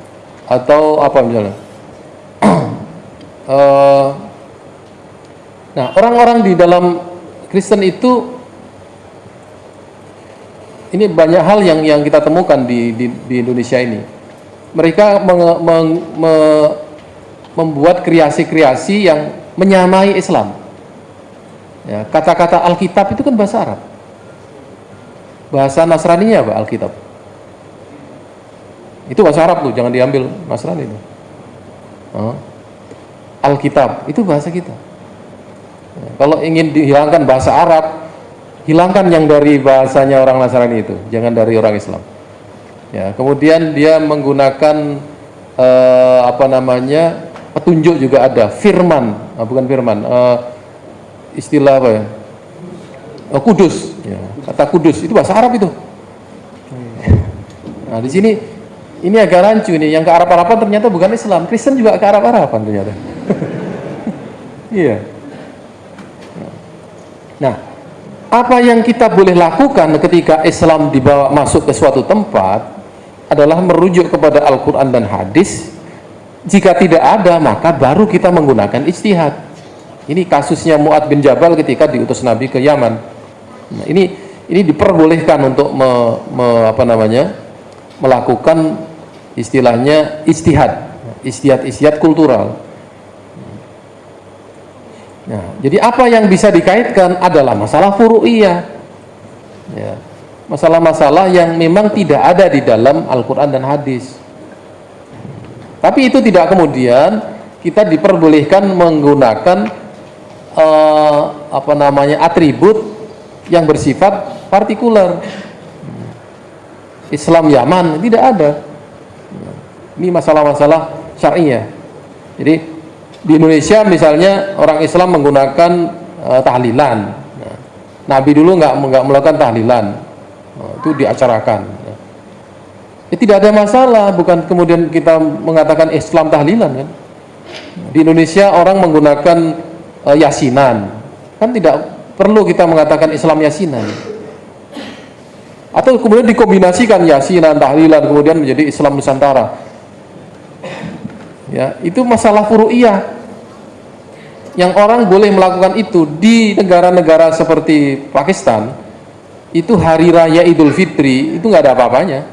Atau apa misalnya. Uh, [CLEARS THROAT] nah orang-orang di dalam Kristen itu ini banyak hal yang yang kita temukan di di, di Indonesia ini mereka meng, me, membuat kreasi-kreasi yang menyamai Islam. Ya kata-kata Alkitab itu kan bahasa Arab. Bahasa Nasrani apa Alkitab? Itu bahasa Arab tuh jangan diambil Nasrani itu. Alkitab itu bahasa kita. Ya, kalau ingin dihilangkan bahasa Arab hilangkan yang dari bahasanya orang Nasrani itu jangan dari orang Islam ya kemudian dia menggunakan eh, apa namanya petunjuk juga ada firman. Ah, bukan firman eh, istilah apa ya? Oh, kudus. Ya, kata kudus. Itu bahasa Arab itu. Nah di sini ini agak rancu nih yang ke Arab-Araban ternyata bukan Islam. Kristen juga ke Arab-Araban ternyata. [LAUGHS] Iya. Nah apa yang kita boleh lakukan ketika Islam dibawa masuk ke suatu tempat adalah merujuk kepada Al-Quran dan hadis jika tidak ada maka baru kita menggunakan istihad ini kasusnya Mu'ad bin Jabal ketika diutus Nabi ke Yaman Nah, ini ini diperbolehkan untuk me, me, apa namanya melakukan istilahnya istihad, istihad-istihad kultural. Nah, jadi apa yang bisa dikaitkan adalah masalah furu'iyah. Ya, masalah-masalah yang memang tidak ada di dalam Al-Quran dan hadis. Tapi itu tidak kemudian kita diperbolehkan menggunakan uh, apa namanya atribut yang bersifat partikular. Islam Yaman tidak ada. Ini masalah-masalah syariah. Jadi di Indonesia misalnya orang Islam menggunakan uh, tahlilan. Nah, Nabi dulu nggak nggak melakukan tahlilan, itu diacarakan. Ya, tidak ada masalah, bukan kemudian kita mengatakan Islam tahlilan kan? Di Indonesia orang menggunakan uh, yasinan, kan tidak perlu kita mengatakan Islam yasinan atau kemudian dikombinasikan yasinan tahlilan kemudian menjadi Islam Nusantara ya itu masalah furu'iyah yang orang boleh melakukan itu di negara-negara seperti Pakistan itu hari raya Idul Fitri itu nggak ada apa-apanya.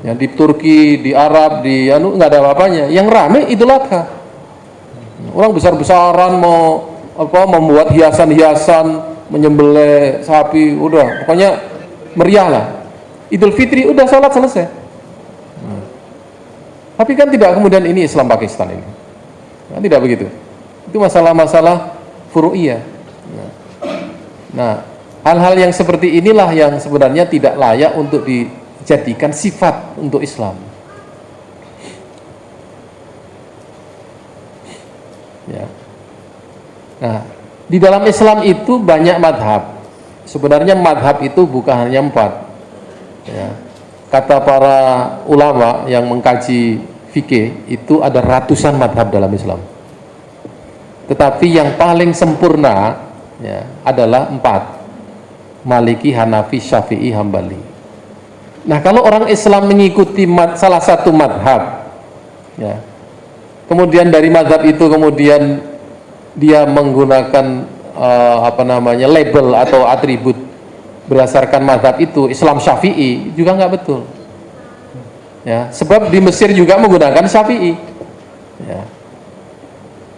Ya di Turki di Arab di anu nggak ada apa-apanya. Yang rame Idul Adha. Orang besar-besaran mau apa membuat hiasan-hiasan menyembelih sapi udah. Pokoknya meriah lah. Idul Fitri udah sholat selesai. Hmm. tapi kan tidak kemudian ini Islam Pakistan ini. Nah, tidak begitu. Itu masalah-masalah furu'iyah. Nah hal-hal yang seperti inilah yang sebenarnya tidak layak untuk dijadikan sifat untuk Islam. Ya. Nah di dalam Islam itu banyak madhab. Sebenarnya madhab itu bukan hanya empat. Ya. kata para ulama yang mengkaji fikih itu ada ratusan madhab dalam Islam. Tetapi yang paling sempurna ya, adalah empat Maliki, Hanafi, Syafi'i, Hambali. Nah kalau orang Islam mengikuti mad, salah satu madhab ya, kemudian dari madhab itu kemudian dia menggunakan uh, apa namanya label atau atribut berdasarkan madhab itu Islam Syafi'i juga nggak betul. Ya sebab di Mesir juga menggunakan Syafi'i. Ya.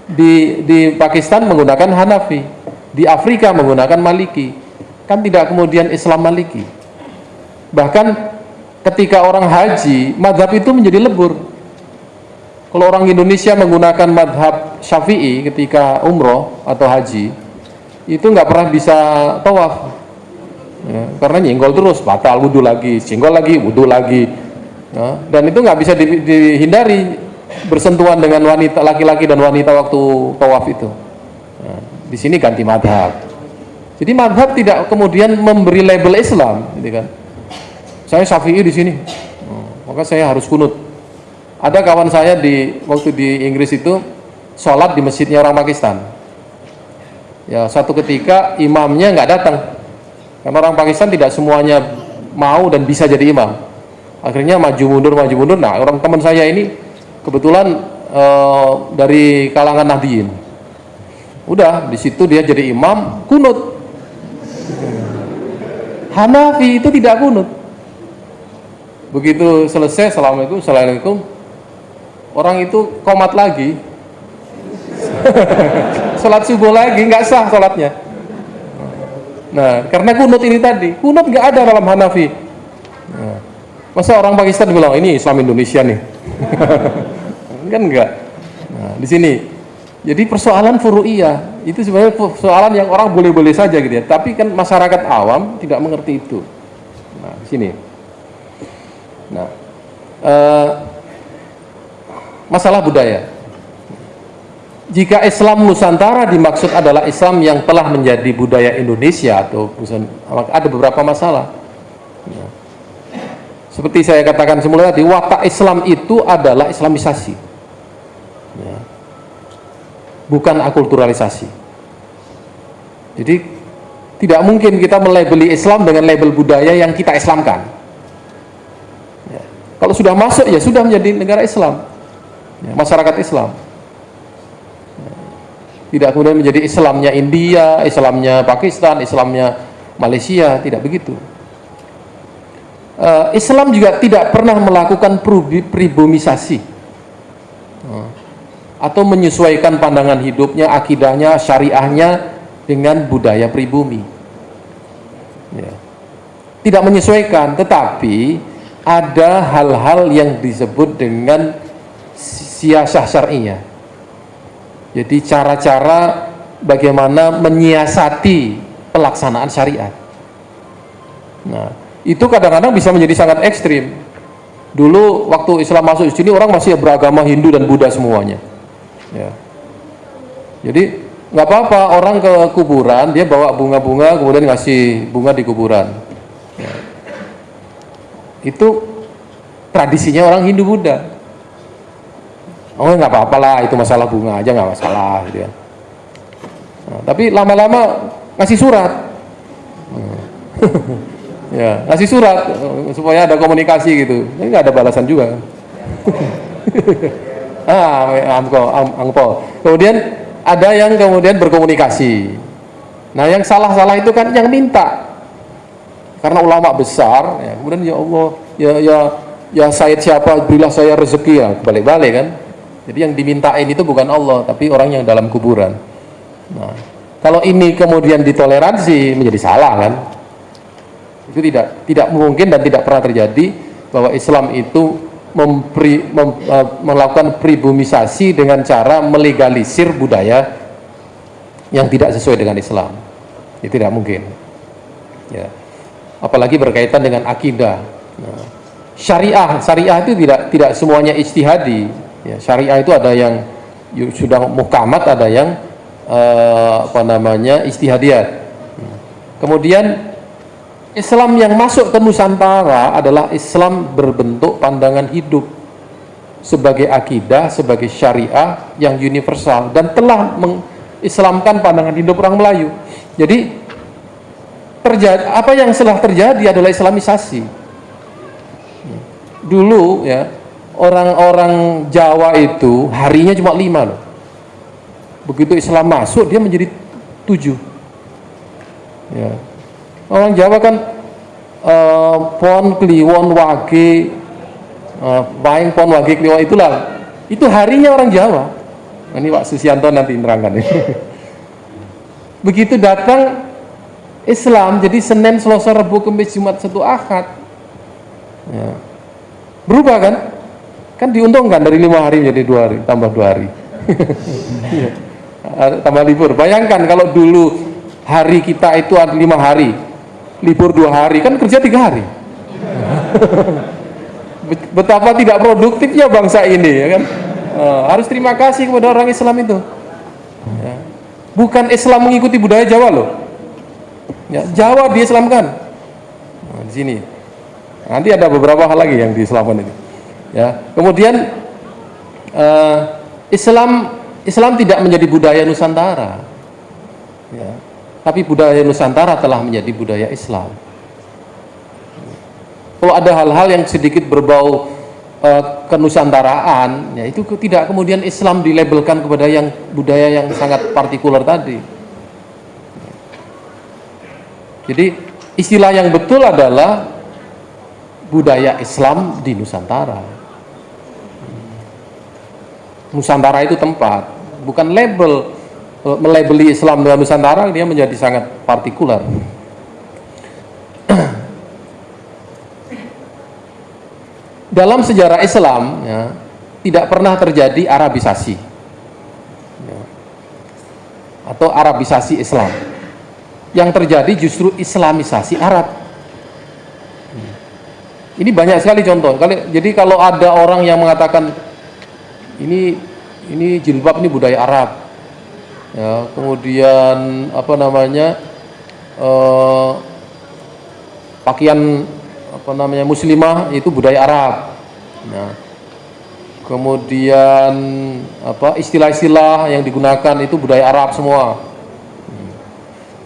di di Pakistan menggunakan Hanafi. Di Afrika menggunakan Maliki kan tidak kemudian Islam Maliki. Bahkan ketika orang haji madhab itu menjadi lebur. Kalau orang Indonesia menggunakan madhab Syafi'i ketika umroh atau haji itu nggak pernah bisa tawaf. Ya, karena nyenggol terus batal wudhu lagi singgol lagi wudhu lagi. Ya, dan itu nggak bisa di, dihindari bersentuhan dengan wanita laki-laki dan wanita waktu tawaf itu. Ya, di sini ganti madhab jadi madhab tidak kemudian memberi label Islam gitu kan. Saya syafi'i di sini. Hmm, maka saya harus kunut. Ada kawan saya di waktu di Inggris itu sholat di masjidnya orang Pakistan. Ya satu ketika imamnya nggak datang. Karena orang Pakistan tidak semuanya mau dan bisa jadi imam. Akhirnya maju mundur maju mundur. Nah orang teman saya ini kebetulan uh, dari kalangan Nahdiyin. Udah di situ dia jadi imam kunut Hanafi itu tidak kunut. Begitu selesai assalamualaikum assalamualaikum. Orang itu komat lagi. [LAUGHS] Sholat subuh lagi nggak sah sholatnya. Nah karena kunut ini tadi kunut nggak ada dalam Hanafi. Nah, masa orang Pakistan bilang ini Islam Indonesia nih. [LAUGHS] Kan enggak nah, di sini. Jadi persoalan furu'iyah itu sebenarnya persoalan yang orang boleh-boleh saja gitu ya tapi kan masyarakat awam tidak mengerti itu nah sini nah uh, masalah budaya jika Islam Nusantara dimaksud adalah Islam yang telah menjadi budaya Indonesia atau ada beberapa masalah. Ya. Seperti saya katakan semula tadi, watak Islam itu adalah Islamisasi. Bukan akulturalisasi. Jadi tidak mungkin kita melabeli Islam dengan label budaya yang kita Islamkan. Ya. Kalau sudah masuk ya sudah menjadi negara Islam, ya, masyarakat Islam tidak kemudian menjadi Islamnya India, Islamnya Pakistan, Islamnya Malaysia, tidak begitu. uh, Islam juga tidak pernah melakukan pribumisasi atau menyesuaikan pandangan hidupnya, akidahnya, syariahnya dengan budaya pribumi. Ya. Tidak menyesuaikan, tetapi ada hal-hal yang disebut dengan siasah syariah. Jadi cara-cara bagaimana menyiasati pelaksanaan syariat. Nah, itu kadang-kadang bisa menjadi sangat ekstrim. Dulu waktu Islam masuk di sini orang masih beragama Hindu dan Buddha semuanya. Ya. Jadi nggak apa-apa orang ke kuburan dia bawa bunga-bunga kemudian ngasih bunga di kuburan. Ya. Itu tradisinya orang Hindu Buddha. Oh nggak apa-apa lah itu masalah bunga aja nggak masalah gitu ya. Nah, tapi lama-lama ngasih surat. Hmm. [LAUGHS] ya ngasih surat eh, supaya ada komunikasi gitu ini nggak ada balasan juga [LAUGHS] ah angko angko kemudian ada yang kemudian berkomunikasi. Nah yang salah-salah itu kan yang minta. Karena ulama besar ya, kemudian ya Allah ya ya ya Said siapa berilah saya rezeki ya balik-balik kan. Jadi yang dimintain itu bukan Allah tapi orang yang dalam kuburan. Nah kalau ini kemudian ditoleransi menjadi salah kan? Itu tidak tidak mungkin dan tidak pernah terjadi bahwa Islam itu mempri, mem, uh, melakukan pribumisasi dengan cara melegalisir budaya yang tidak sesuai dengan Islam. Itu tidak mungkin. Ya. Apalagi berkaitan dengan akidah. Nah, syariah syariah itu tidak tidak semuanya ijtihadi. Ya, syariah itu ada yang sudah mukamat ada yang uh, apa namanya ijtihadiyat. Kemudian Islam yang masuk ke Nusantara adalah Islam berbentuk pandangan hidup sebagai akidah, sebagai syariah yang universal dan telah mengislamkan pandangan hidup orang Melayu. Jadi terjadi apa yang telah terjadi adalah Islamisasi. Dulu ya orang-orang Jawa itu harinya cuma lima loh. Begitu Islam masuk dia menjadi tujuh. Ya, orang Jawa kan uh, pon kliwon wage uh, baing pon wage kliwon itulah. Itu harinya orang Jawa. Ini Pak Susianto nanti nerangkan [LAUGHS] begitu datang Islam jadi Senin Selasa Rabu Kamis Jumat satu Ahad. Ya. berubah kan? Kan diuntungkan dari lima hari menjadi dua hari tambah dua hari. [LAUGHS] Ya. tambah libur. Bayangkan kalau dulu hari kita itu ada lima hari libur dua hari kan kerja tiga hari. Betapa tidak produktifnya bangsa ini ya kan? Uh, harus terima kasih kepada orang Islam itu. Ya. bukan Islam mengikuti budaya Jawa loh. Ya, Jawa diislamkan. Nah, di sini. Nanti ada beberapa hal lagi yang diislamkan ini ya. Kemudian uh, Islam Islam tidak menjadi budaya Nusantara. Ya tapi budaya Nusantara telah menjadi budaya Islam. Kalau ada hal-hal yang sedikit berbau uh, kenusantaraan, ya itu tidak kemudian Islam dilabelkan kepada yang budaya yang sangat partikular tadi. Jadi istilah yang betul adalah budaya Islam di Nusantara. Nusantara itu tempat, bukan label melabeli Islam dengan Nusantara dia menjadi sangat partikular. [CLEARS THROAT] Dalam sejarah Islam ya, tidak pernah terjadi Arabisasi. Ya, atau Arabisasi Islam. Yang terjadi justru Islamisasi Arab. Ini banyak sekali contoh. Jadi kalau ada orang yang mengatakan ini ini jilbab ini budaya Arab ya kemudian apa namanya eh, pakaian apa namanya muslimah itu budaya Arab. Nah kemudian apa istilah-istilah yang digunakan itu budaya Arab semua. Hmm.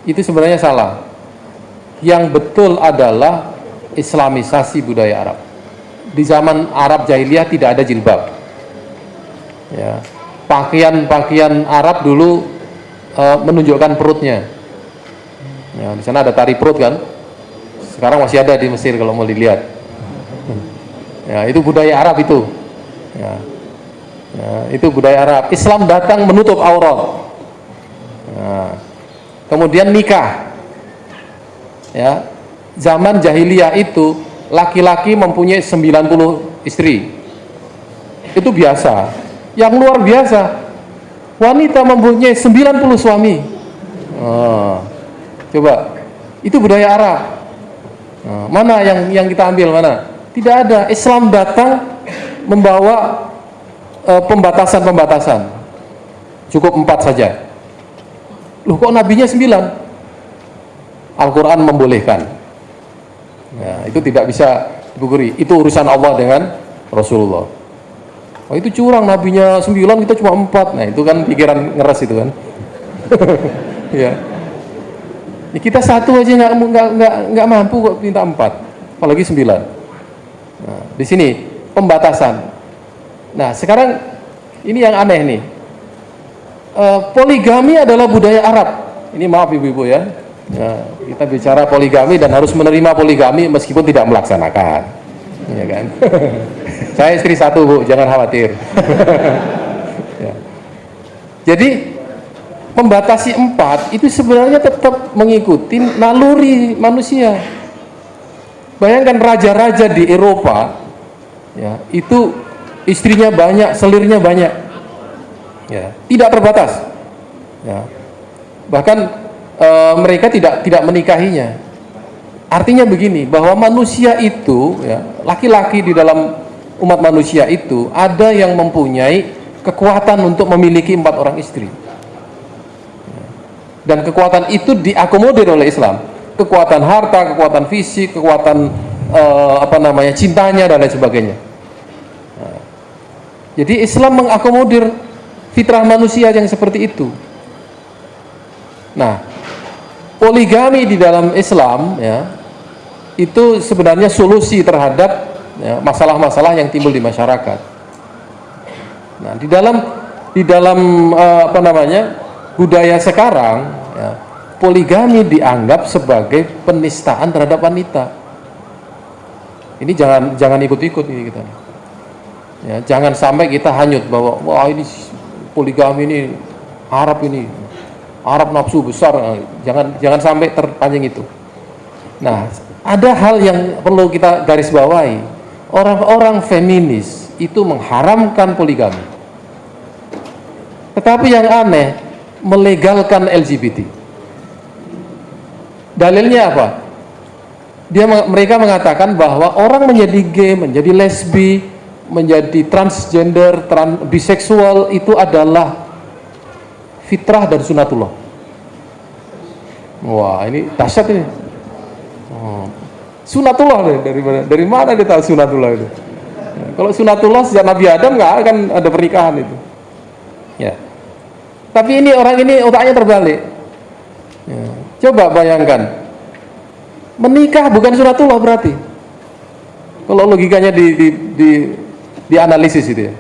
itu sebenarnya salah. Yang betul adalah islamisasi budaya Arab. Di zaman Arab jahiliyah tidak ada jilbab. Ya pakaian-pakaian Arab dulu uh, menunjukkan perutnya. Ya, di sana ada tari perut kan. Sekarang masih ada di Mesir kalau mau dilihat. Ya, itu budaya Arab itu. Ya. Ya, itu budaya Arab. Islam datang menutup aurat. Ya. Kemudian nikah. Ya. Zaman jahiliyah itu laki-laki mempunyai 90 istri. Itu biasa. Yang luar biasa, wanita mempunyai 90 suami. Oh. Coba, itu budaya Arab. Oh. Mana yang yang kita ambil mana? Tidak ada. Islam datang membawa eh, pembatasan-pembatasan. Uh, Cukup empat saja. Loh kok nabinya sembilan? Al-Quran membolehkan. Ya, itu tidak bisa dipukuri. Itu urusan Allah dengan Rasulullah. Oh itu curang nabinya sembilan kita cuma empat. Nah itu kan pikiran ngeres itu kan. [LAUGHS] ya. ya. Kita satu aja nggak nggak nggak mampu kok minta empat, apalagi sembilan. Nah, di sini pembatasan. Nah sekarang ini yang aneh nih. Uh, poligami adalah budaya Arab. Ini maaf ibu-ibu ya. ya. Kita bicara poligami dan harus menerima poligami meskipun tidak melaksanakan. Ya kan? [LAUGHS] Saya istri satu bu, jangan khawatir. [LAUGHS] ya. Jadi membatasi empat itu sebenarnya tetap mengikuti naluri manusia. Bayangkan raja-raja di Eropa, ya itu istrinya banyak, selirnya banyak, ya tidak terbatas. Ya. Bahkan e, mereka tidak tidak menikahinya. Artinya begini, bahwa manusia itu, ya laki-laki di dalam umat manusia itu ada yang mempunyai kekuatan untuk memiliki empat orang istri. Dan kekuatan itu diakomodir oleh Islam. Kekuatan harta, kekuatan fisik, kekuatan uh, apa namanya cintanya dan lain sebagainya. Jadi Islam mengakomodir fitrah manusia yang seperti itu. Nah poligami di dalam Islam ya itu sebenarnya solusi terhadap Ya, masalah-masalah ya, yang timbul di masyarakat. Nah, di dalam di dalam uh, apa namanya budaya sekarang, ya, poligami dianggap sebagai penistaan terhadap wanita. Ini jangan jangan ikut-ikut ini kita. Ya, jangan sampai kita hanyut bahwa wah ini poligami ini Arab ini Arab nafsu besar. Jangan jangan sampai terpancing itu. Nah, ada hal yang perlu kita garis bawahi orang-orang feminis itu mengharamkan poligami. Tetapi yang aneh, melegalkan LGBT. Dalilnya apa? Dia mereka mengatakan bahwa orang menjadi gay, menjadi lesbi, menjadi transgender, trans, biseksual itu adalah fitrah dan sunatullah. Wah, ini dahsyat ini. Oh, sunatullah dari mana dari mana dia tahu sunatullah itu? Kalau sunatullah sejak Nabi Adam nggak akan ada pernikahan itu. Ya. Tapi ini orang ini otaknya terbalik. Ya. coba bayangkan. Menikah bukan sunatullah berarti? Kalau logikanya di, di, di, di analisis itu ya.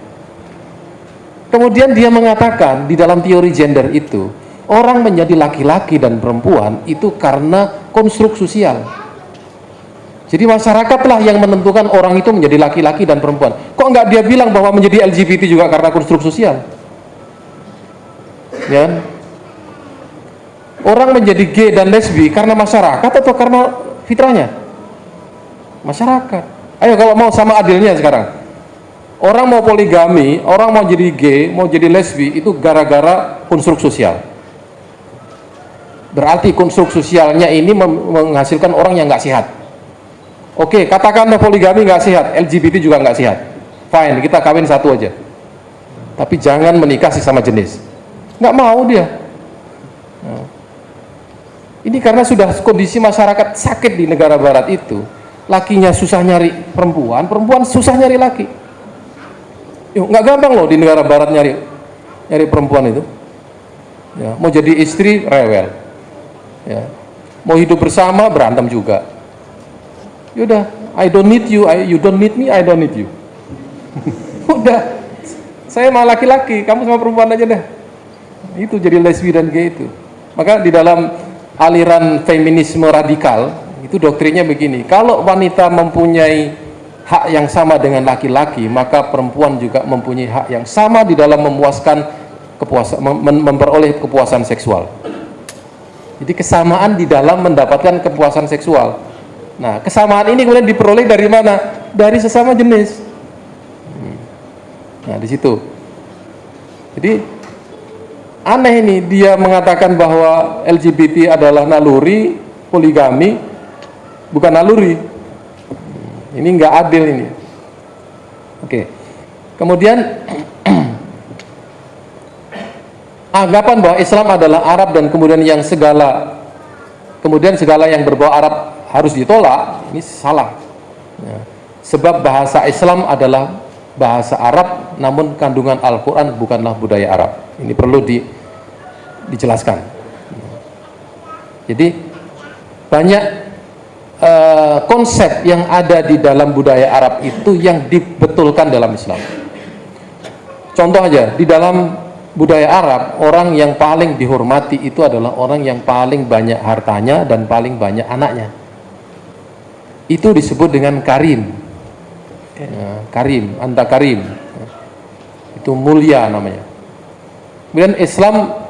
Kemudian dia mengatakan di dalam teori gender itu orang menjadi laki-laki dan perempuan itu karena konstruk sosial jadi masyarakatlah yang menentukan orang itu menjadi laki-laki dan perempuan. Kok nggak dia bilang bahwa menjadi LGBT juga karena konstruk sosial? Ya. Orang menjadi gay dan lesbi karena masyarakat atau karena fitrahnya? Masyarakat. Ayo kalau mau sama adilnya sekarang. Orang mau poligami, orang mau jadi gay, mau jadi lesbi itu gara-gara konstruk sosial. Berarti konstruk sosialnya ini menghasilkan orang yang nggak sehat Oke, katakanlah poligami nggak sehat, LGBT juga nggak sehat. Fine, kita kawin satu aja. Tapi jangan menikah sama jenis. Nggak mau dia. Nah. Ini karena sudah kondisi masyarakat sakit di negara barat itu. Lakinya susah nyari perempuan, perempuan susah nyari laki. Yuk, nggak gampang loh di negara barat nyari nyari perempuan itu. Ya, mau jadi istri rewel. Ya. Mau hidup bersama berantem juga Yaudah, I don't need you, I, you don't need me, I don't need you. [LAUGHS] Udah, saya mah laki-laki, kamu sama perempuan aja deh. Itu jadi lesbi dan gay itu. Maka di dalam aliran feminisme radikal, itu doktrinnya begini, kalau wanita mempunyai hak yang sama dengan laki-laki, maka perempuan juga mempunyai hak yang sama di dalam memuaskan kepuasan mem memperoleh kepuasan seksual. Jadi kesamaan di dalam mendapatkan kepuasan seksual. Nah, kesamaan ini kemudian diperoleh dari mana? Dari sesama jenis. Hmm. Nah, di situ. Jadi aneh ini dia mengatakan bahwa LGBT adalah naluri, poligami bukan naluri. Hmm. Ini nggak adil ini. Oke. Kemudian [CLEARS THROAT] anggapan bahwa Islam adalah Arab dan kemudian yang segala kemudian segala yang berbau Arab harus ditolak ini salah ya. sebab bahasa Islam adalah bahasa Arab namun kandungan Al-Quran bukanlah budaya Arab ini perlu di, dijelaskan jadi banyak uh, konsep yang ada di dalam budaya Arab itu yang dibetulkan dalam Islam contoh aja di dalam budaya Arab, orang yang paling dihormati itu adalah orang yang paling banyak hartanya dan paling banyak anaknya. Itu disebut dengan karim. Ya, karim, anta karim. Itu mulia namanya. Kemudian Islam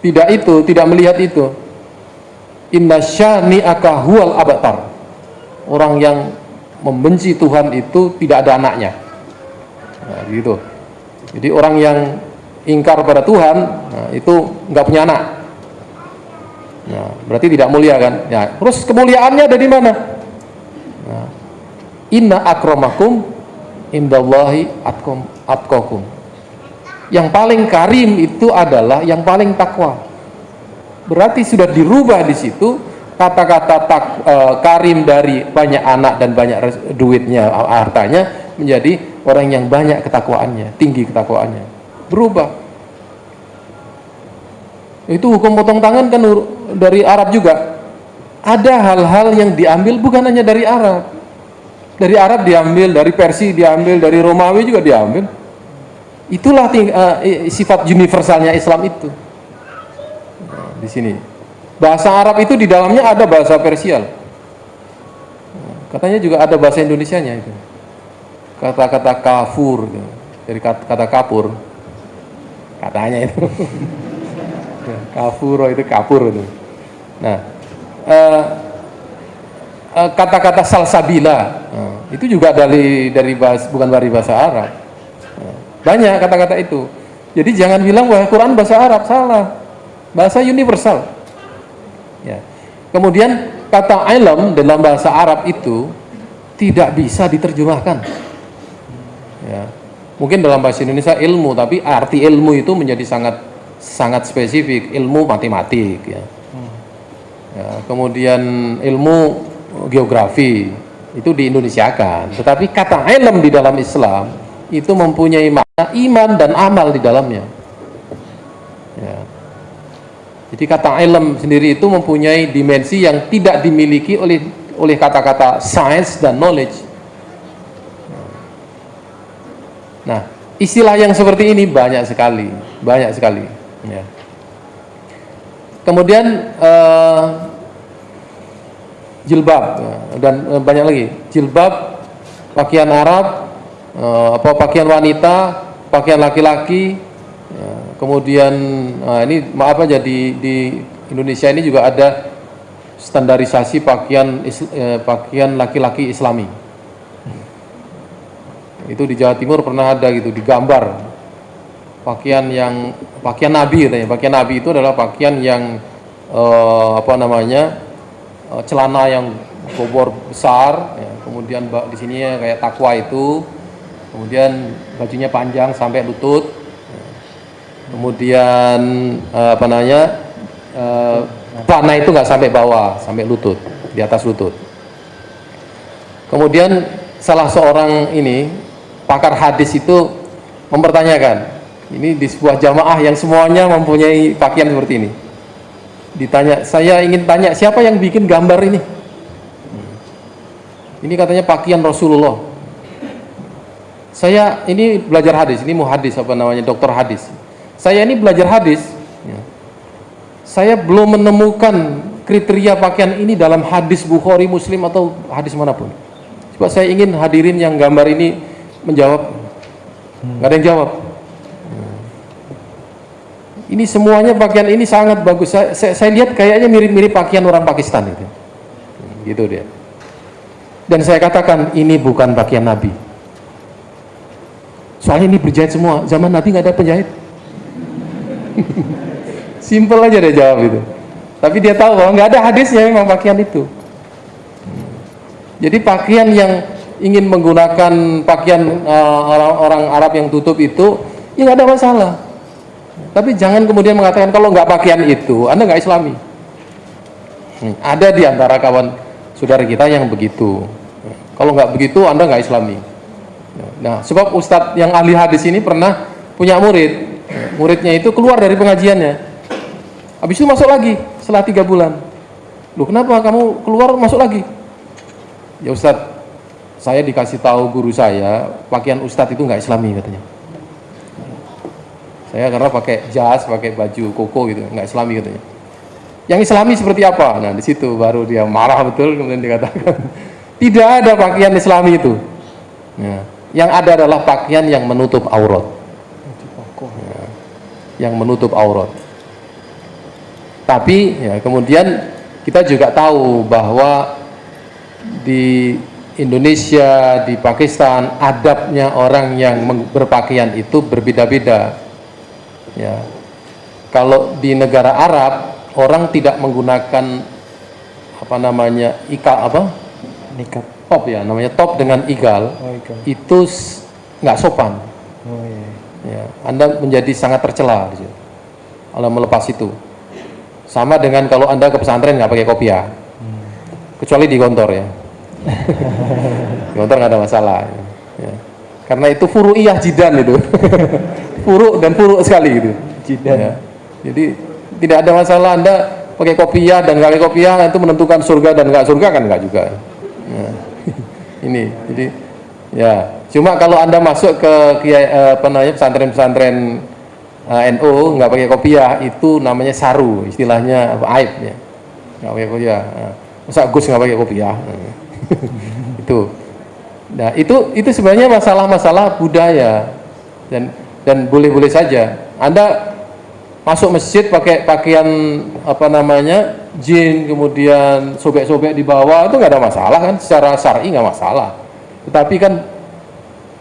tidak itu, tidak melihat itu. Inna syani'aka huwal abatar. Orang yang membenci Tuhan itu tidak ada anaknya. Nah, gitu. Jadi orang yang ingkar pada Tuhan nah, itu nggak punya anak nah, berarti tidak mulia kan ya terus kemuliaannya ada di mana nah, inna akromakum indallahi atkokum yang paling karim itu adalah yang paling takwa. Berarti sudah dirubah di situ kata-kata tak e, karim dari banyak anak dan banyak duitnya hartanya menjadi orang yang banyak ketakwaannya tinggi ketakwaannya. Berubah. Itu hukum potong tangan kan dari Arab juga ada hal-hal yang diambil bukan hanya dari Arab. Dari Arab diambil, dari Persia diambil, dari Romawi juga diambil. Itulah uh, sifat universalnya Islam itu. Di sini. Bahasa Arab itu di dalamnya ada bahasa Persia katanya juga ada bahasa Indonesianya itu. Kata-kata kafur dari kata, kata kapur. Katanya itu. [LAUGHS] Kafuro itu kapur itu. Nah kata-kata uh, uh, salsabila. Uh, itu juga dari dari bahasa, bukan dari bahasa Arab. Uh, banyak kata-kata itu. Jadi jangan bilang bahwa Quran bahasa Arab. Salah. Bahasa universal. Ya. Kemudian kata ilm dalam bahasa Arab itu tidak bisa diterjemahkan. Ya. Mungkin dalam bahasa Indonesia ilmu tapi arti ilmu itu menjadi sangat sangat spesifik. Ilmu matematik ya, ya kemudian ilmu geografi itu di Indonesia kan tetapi kata ilm di dalam Islam itu mempunyai makna iman dan amal di dalamnya ya. jadi kata ilm sendiri itu mempunyai dimensi yang tidak dimiliki oleh oleh kata-kata science dan knowledge Nah, istilah yang seperti ini banyak sekali, banyak sekali. Ya. Kemudian uh, jilbab ya, dan uh, banyak lagi jilbab, pakaian Arab, uh, apa pakaian wanita, pakaian laki-laki. Ya. Kemudian uh, ini maaf aja di, di Indonesia ini juga ada standarisasi pakaian pakaian laki-laki Islami itu di Jawa Timur pernah ada gitu digambar pakaian yang pakaian Nabi katanya. Pakaian Nabi itu adalah pakaian yang uh, apa namanya uh, celana yang bobor besar ya. kemudian di sini ya, kayak takwa itu. Kemudian bajunya panjang sampai lutut. Kemudian uh, apa namanya uh, panah itu nggak sampai bawah sampai lutut di atas lutut. Kemudian salah seorang ini pakar hadis itu mempertanyakan ini di sebuah jamaah yang semuanya mempunyai pakaian seperti ini ditanya saya ingin tanya siapa yang bikin gambar ini ini katanya pakaian Rasulullah saya ini belajar hadis ini mau hadis apa namanya dokter hadis saya ini belajar hadis ya. saya belum menemukan kriteria pakaian ini dalam hadis Bukhari Muslim atau hadis mana pun Coba saya ingin hadirin yang gambar ini menjawab. Nggak ada yang jawab. Ini semuanya pakaian ini sangat bagus. Saya, saya, saya lihat kayaknya mirip-mirip pakaian orang Pakistan itu. Gitu dia. Dan saya katakan ini bukan pakaian Nabi. Soalnya ini berjahit semua. Zaman Nabi nggak ada penjahit. [LAUGHS] Simple aja dia jawab itu. Tapi dia tahu bahwa nggak ada hadisnya memang pakaian itu. Jadi pakaian yang ingin menggunakan pakaian uh, orang, orang Arab yang tutup itu, ya nggak ada masalah tapi jangan kemudian mengatakan kalau nggak pakaian itu, Anda nggak islami. Hmm, ada di antara kawan saudara kita yang begitu. Kalau nggak begitu, Anda nggak islami. Nah, sebab Ustadz yang ahli hadis ini pernah punya murid. Muridnya itu keluar dari pengajiannya. Habis itu masuk lagi setelah tiga bulan. Loh kenapa kamu keluar masuk lagi? Ya Ustadz, saya dikasih tahu guru saya, pakaian Ustadz itu nggak islami katanya saya karena pakai jas pakai baju koko gitu nggak islami katanya. Yang islami seperti apa? Nah di situ baru dia marah betul kemudian dikatakan [LAUGHS] tidak ada pakaian islami itu. Ya. yang ada adalah pakaian yang menutup aurat. Ya. yang menutup aurat. Tapi ya kemudian kita juga tahu bahwa di Indonesia, di Pakistan, adabnya orang yang berpakaian itu berbeda-beda ya. Kalau di negara Arab orang tidak menggunakan apa namanya ikal apa? Nikab top ya namanya top dengan igal, oh, igal. itu nggak sopan. Oh, iya. ya anda menjadi sangat tercela di kalau melepas itu. Sama dengan kalau anda ke pesantren nggak pakai kopiah. Hmm. kecuali di kantor ya. [LAUGHS] Di kantor nggak ada masalah ya. karena itu furu'iyah jidan itu [LAUGHS] puruk dan puruk sekali gitu. Ya. Jadi tidak ada masalah Anda pakai kopiah dan nggak pakai kopiah itu menentukan surga dan nggak surga kan nggak juga. Ya. [LAUGHS] Ini jadi ya cuma kalau Anda masuk ke eh, apa namanya pesantren-pesantren uh, eh, NU nggak pakai kopiah itu namanya saru istilahnya apa aib ya nggak pakai kopiah. Nah, masa Gus nggak pakai kopiah? [LAUGHS] itu. Nah itu itu sebenarnya masalah-masalah budaya dan dan boleh-boleh saja. Anda masuk masjid pakai pakaian apa namanya jin kemudian sobek-sobek di bawah itu nggak ada masalah kan? Secara syar'i nggak masalah. Tetapi kan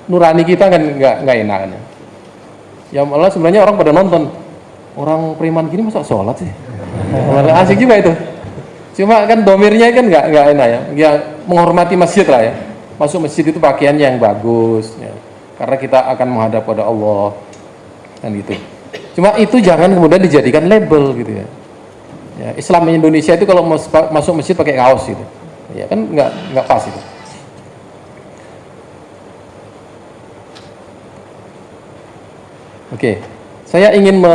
nurani kita kan nggak nggak enak kan? Ya malah sebenarnya orang pada nonton orang preman gini masa sholat sih? [LAUGHS] Asik juga itu. Cuma kan domirnya kan nggak nggak enak ya. Ya menghormati masjid lah ya. Masuk masjid itu pakaian yang bagus ya karena kita akan menghadap pada Allah. Kan gitu. Cuma itu jangan kemudian dijadikan label gitu ya, ya Islam Indonesia itu kalau masuk masjid pakai kaos gitu. Ya kan nggak nggak pas itu. Oke, saya ingin me,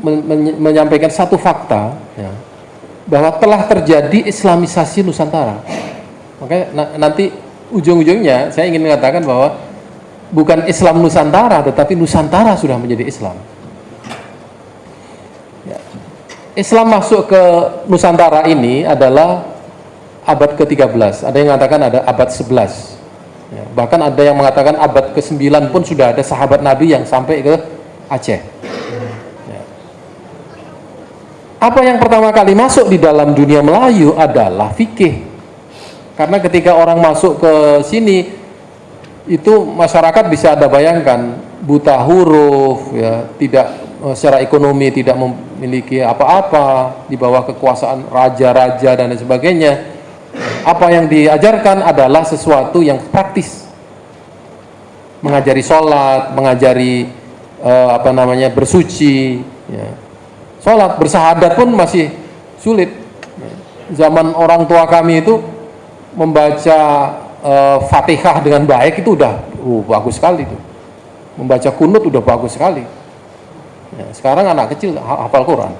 me, me, menyampaikan satu fakta ya, bahwa telah terjadi Islamisasi Nusantara. Makanya nanti ujung-ujungnya saya ingin mengatakan bahwa bukan Islam Nusantara tetapi Nusantara sudah menjadi Islam ya. Islam masuk ke Nusantara ini adalah abad ke-13 ada yang mengatakan ada abad 11 ya. bahkan ada yang mengatakan abad ke-9 pun sudah ada sahabat Nabi yang sampai ke Aceh ya. apa yang pertama kali masuk di dalam dunia Melayu adalah fikih karena ketika orang masuk ke sini itu masyarakat bisa ada bayangkan buta huruf ya tidak eh, secara ekonomi tidak memiliki apa-apa di bawah kekuasaan raja-raja dan lain sebagainya. Apa yang diajarkan adalah sesuatu yang praktis. Mengajari sholat mengajari uh, apa namanya bersuci ya. sholat bersahadat pun masih sulit. Zaman orang tua kami itu membaca uh, Fatihah dengan baik itu udah uh, bagus sekali tuh. Membaca kunut udah bagus sekali. Ya, sekarang anak kecil hafal Quran.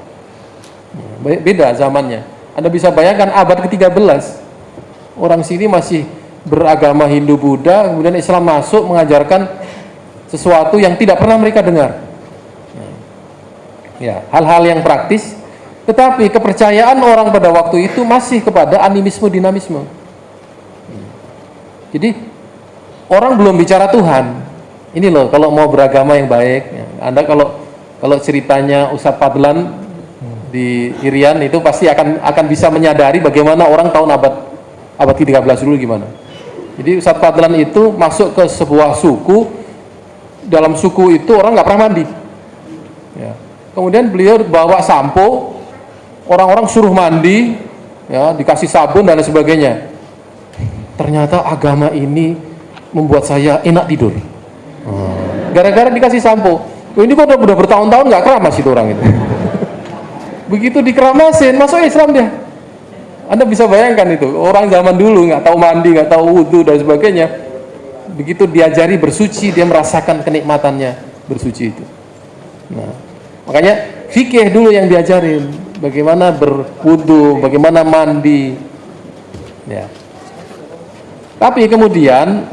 Ya, beda zamannya. Anda bisa bayangkan abad ke-13 orang sini masih beragama Hindu Buddha, kemudian Islam masuk mengajarkan sesuatu yang tidak pernah mereka dengar. Ya, hal-hal yang praktis, tetapi kepercayaan orang pada waktu itu masih kepada animisme dinamisme Jadi orang belum bicara Tuhan. Ini loh kalau mau beragama yang baik, ya. Anda kalau kalau ceritanya Ustadz Fadlan di Irian itu pasti akan akan bisa menyadari bagaimana orang tahun abad abad ke-13 dulu gimana. Jadi Ustadz Fadlan itu masuk ke sebuah suku, dalam suku itu orang nggak pernah mandi. Ya. Kemudian beliau bawa sampo, orang-orang suruh mandi, ya dikasih sabun dan sebagainya. Ternyata agama ini membuat saya enak tidur. Gara-gara dikasih sampo. Ini kok udah, bertahun-tahun nggak keramas itu orang itu. [LAUGHS] Begitu dikeramasin, masuk Islam dia. Anda bisa bayangkan itu, orang zaman dulu nggak tahu mandi, nggak tahu wudhu dan sebagainya. Begitu diajari bersuci, dia merasakan kenikmatannya bersuci itu. Nah, makanya fikih dulu yang diajarin, bagaimana berwudhu, bagaimana mandi. Ya. Tapi kemudian,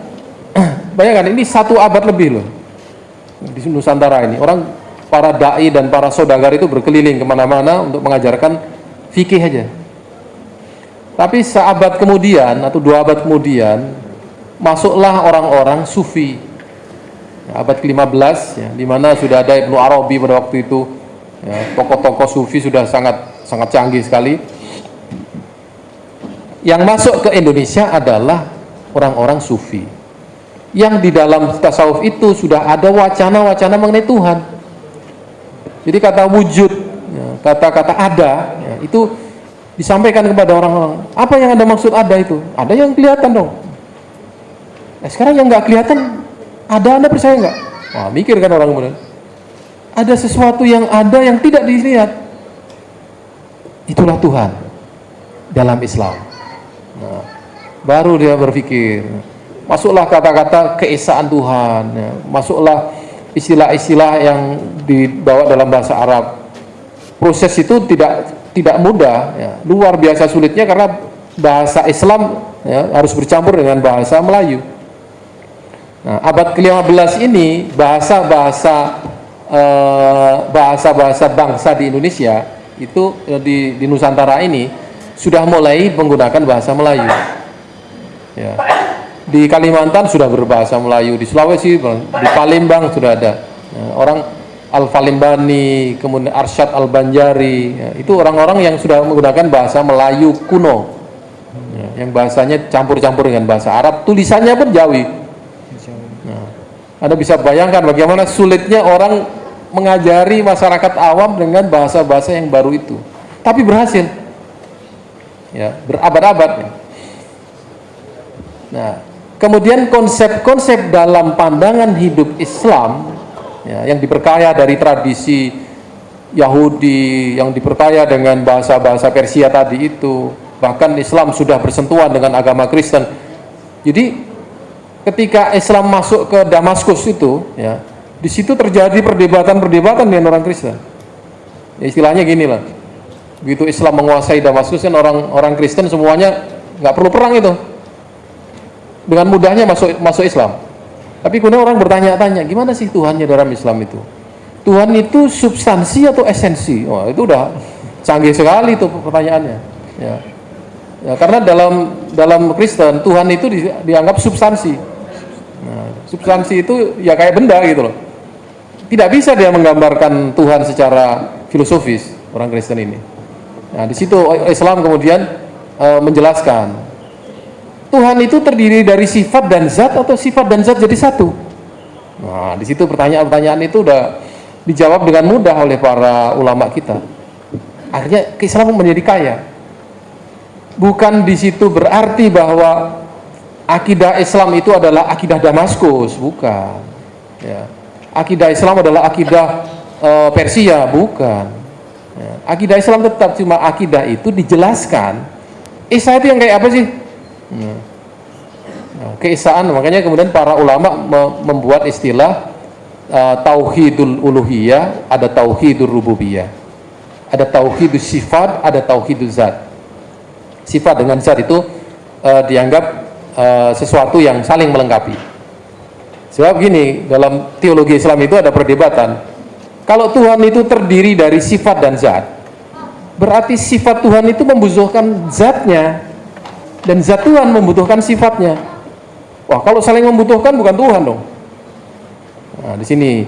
[CLEARS THROAT] bayangkan ini satu abad lebih loh di Nusantara ini. Orang para dai dan para saudagar itu berkeliling ke mana-mana untuk mengajarkan fikih aja. Tapi seabad kemudian atau dua abad kemudian masuklah orang-orang sufi. Abad ke-15 ya, di mana sudah ada Ibnu Arabi pada waktu itu. Ya, tokoh-tokoh sufi sudah sangat sangat canggih sekali. Yang masuk ke Indonesia adalah orang-orang sufi. Yang di dalam tasawuf itu sudah ada wacana-wacana mengenai Tuhan jadi kata wujud, ya, kata-kata ada, ya, itu disampaikan kepada orang-orang. Apa yang anda maksud ada itu? Ada yang kelihatan dong. Nah, sekarang yang nggak kelihatan, ada anda percaya nggak? Wah, mikir kan orang kemudian. Ada sesuatu yang ada yang tidak dilihat. Itulah Tuhan dalam Islam. Nah, baru dia berpikir. Masuklah kata-kata keesaan Tuhan. Ya. Masuklah istilah-istilah yang dibawa dalam bahasa Arab. Proses itu tidak tidak mudah, ya. luar biasa sulitnya karena bahasa Islam ya, harus bercampur dengan bahasa Melayu. Nah, abad ke-15 ini bahasa-bahasa eh, bahasa-bahasa bangsa di Indonesia itu eh, di, di Nusantara ini sudah mulai menggunakan bahasa Melayu. Ya di Kalimantan sudah berbahasa Melayu, di Sulawesi, di Palembang sudah ada. Ya, orang Al-Falimbani, kemudian Arsyad Al-Banjari, ya, itu orang-orang yang sudah menggunakan bahasa Melayu kuno. Ya, yang bahasanya campur-campur dengan bahasa Arab, tulisannya pun Jawi. Nah, Anda bisa bayangkan bagaimana sulitnya orang mengajari masyarakat awam dengan bahasa-bahasa yang baru itu. Tapi berhasil. Ya, berabad-abad. Ya. Nah, Kemudian konsep-konsep dalam pandangan hidup Islam ya, yang diperkaya dari tradisi Yahudi, yang diperkaya dengan bahasa-bahasa Persia tadi itu, bahkan Islam sudah bersentuhan dengan agama Kristen. Jadi ketika Islam masuk ke Damaskus itu, ya, di situ terjadi perdebatan-perdebatan dengan orang Kristen. Ya, istilahnya gini lah, begitu Islam menguasai Damaskus kan orang-orang Kristen semuanya nggak perlu perang itu dengan mudahnya masuk masuk Islam. Tapi kemudian orang bertanya-tanya, gimana sih Tuhannya dalam Islam itu? Tuhan itu substansi atau esensi? Wah, itu udah canggih sekali itu pertanyaannya. Ya. ya karena dalam dalam Kristen Tuhan itu di, dianggap substansi. Nah, substansi itu ya kayak benda gitu loh. Tidak bisa dia menggambarkan Tuhan secara filosofis orang Kristen ini. Nah, di situ Islam kemudian e, menjelaskan Tuhan itu terdiri dari sifat dan zat atau sifat dan zat jadi satu? Nah, di situ pertanyaan-pertanyaan itu udah dijawab dengan mudah oleh para ulama kita. Akhirnya keislaman menjadi kaya. Bukan di situ berarti bahwa akidah Islam itu adalah akidah Damaskus, bukan. Ya. Akidah Islam adalah akidah e, Persia, bukan. Ya. Akidah Islam tetap cuma akidah itu dijelaskan. Isa itu yang kayak apa sih? Hmm. Nah, keesaan makanya kemudian para ulama membuat istilah uh, tauhidul uluhiyah, ada tauhidul rububiyah. Ada tauhidul sifat, ada tauhidul zat. Sifat dengan zat itu uh, dianggap uh, sesuatu yang saling melengkapi. Sebab gini, dalam teologi Islam itu ada perdebatan. Kalau Tuhan itu terdiri dari sifat dan zat, berarti sifat Tuhan itu membutuhkan zatnya dan zat Tuhan membutuhkan sifatnya Wah, kalau saling membutuhkan bukan Tuhan dong. Nah, di sini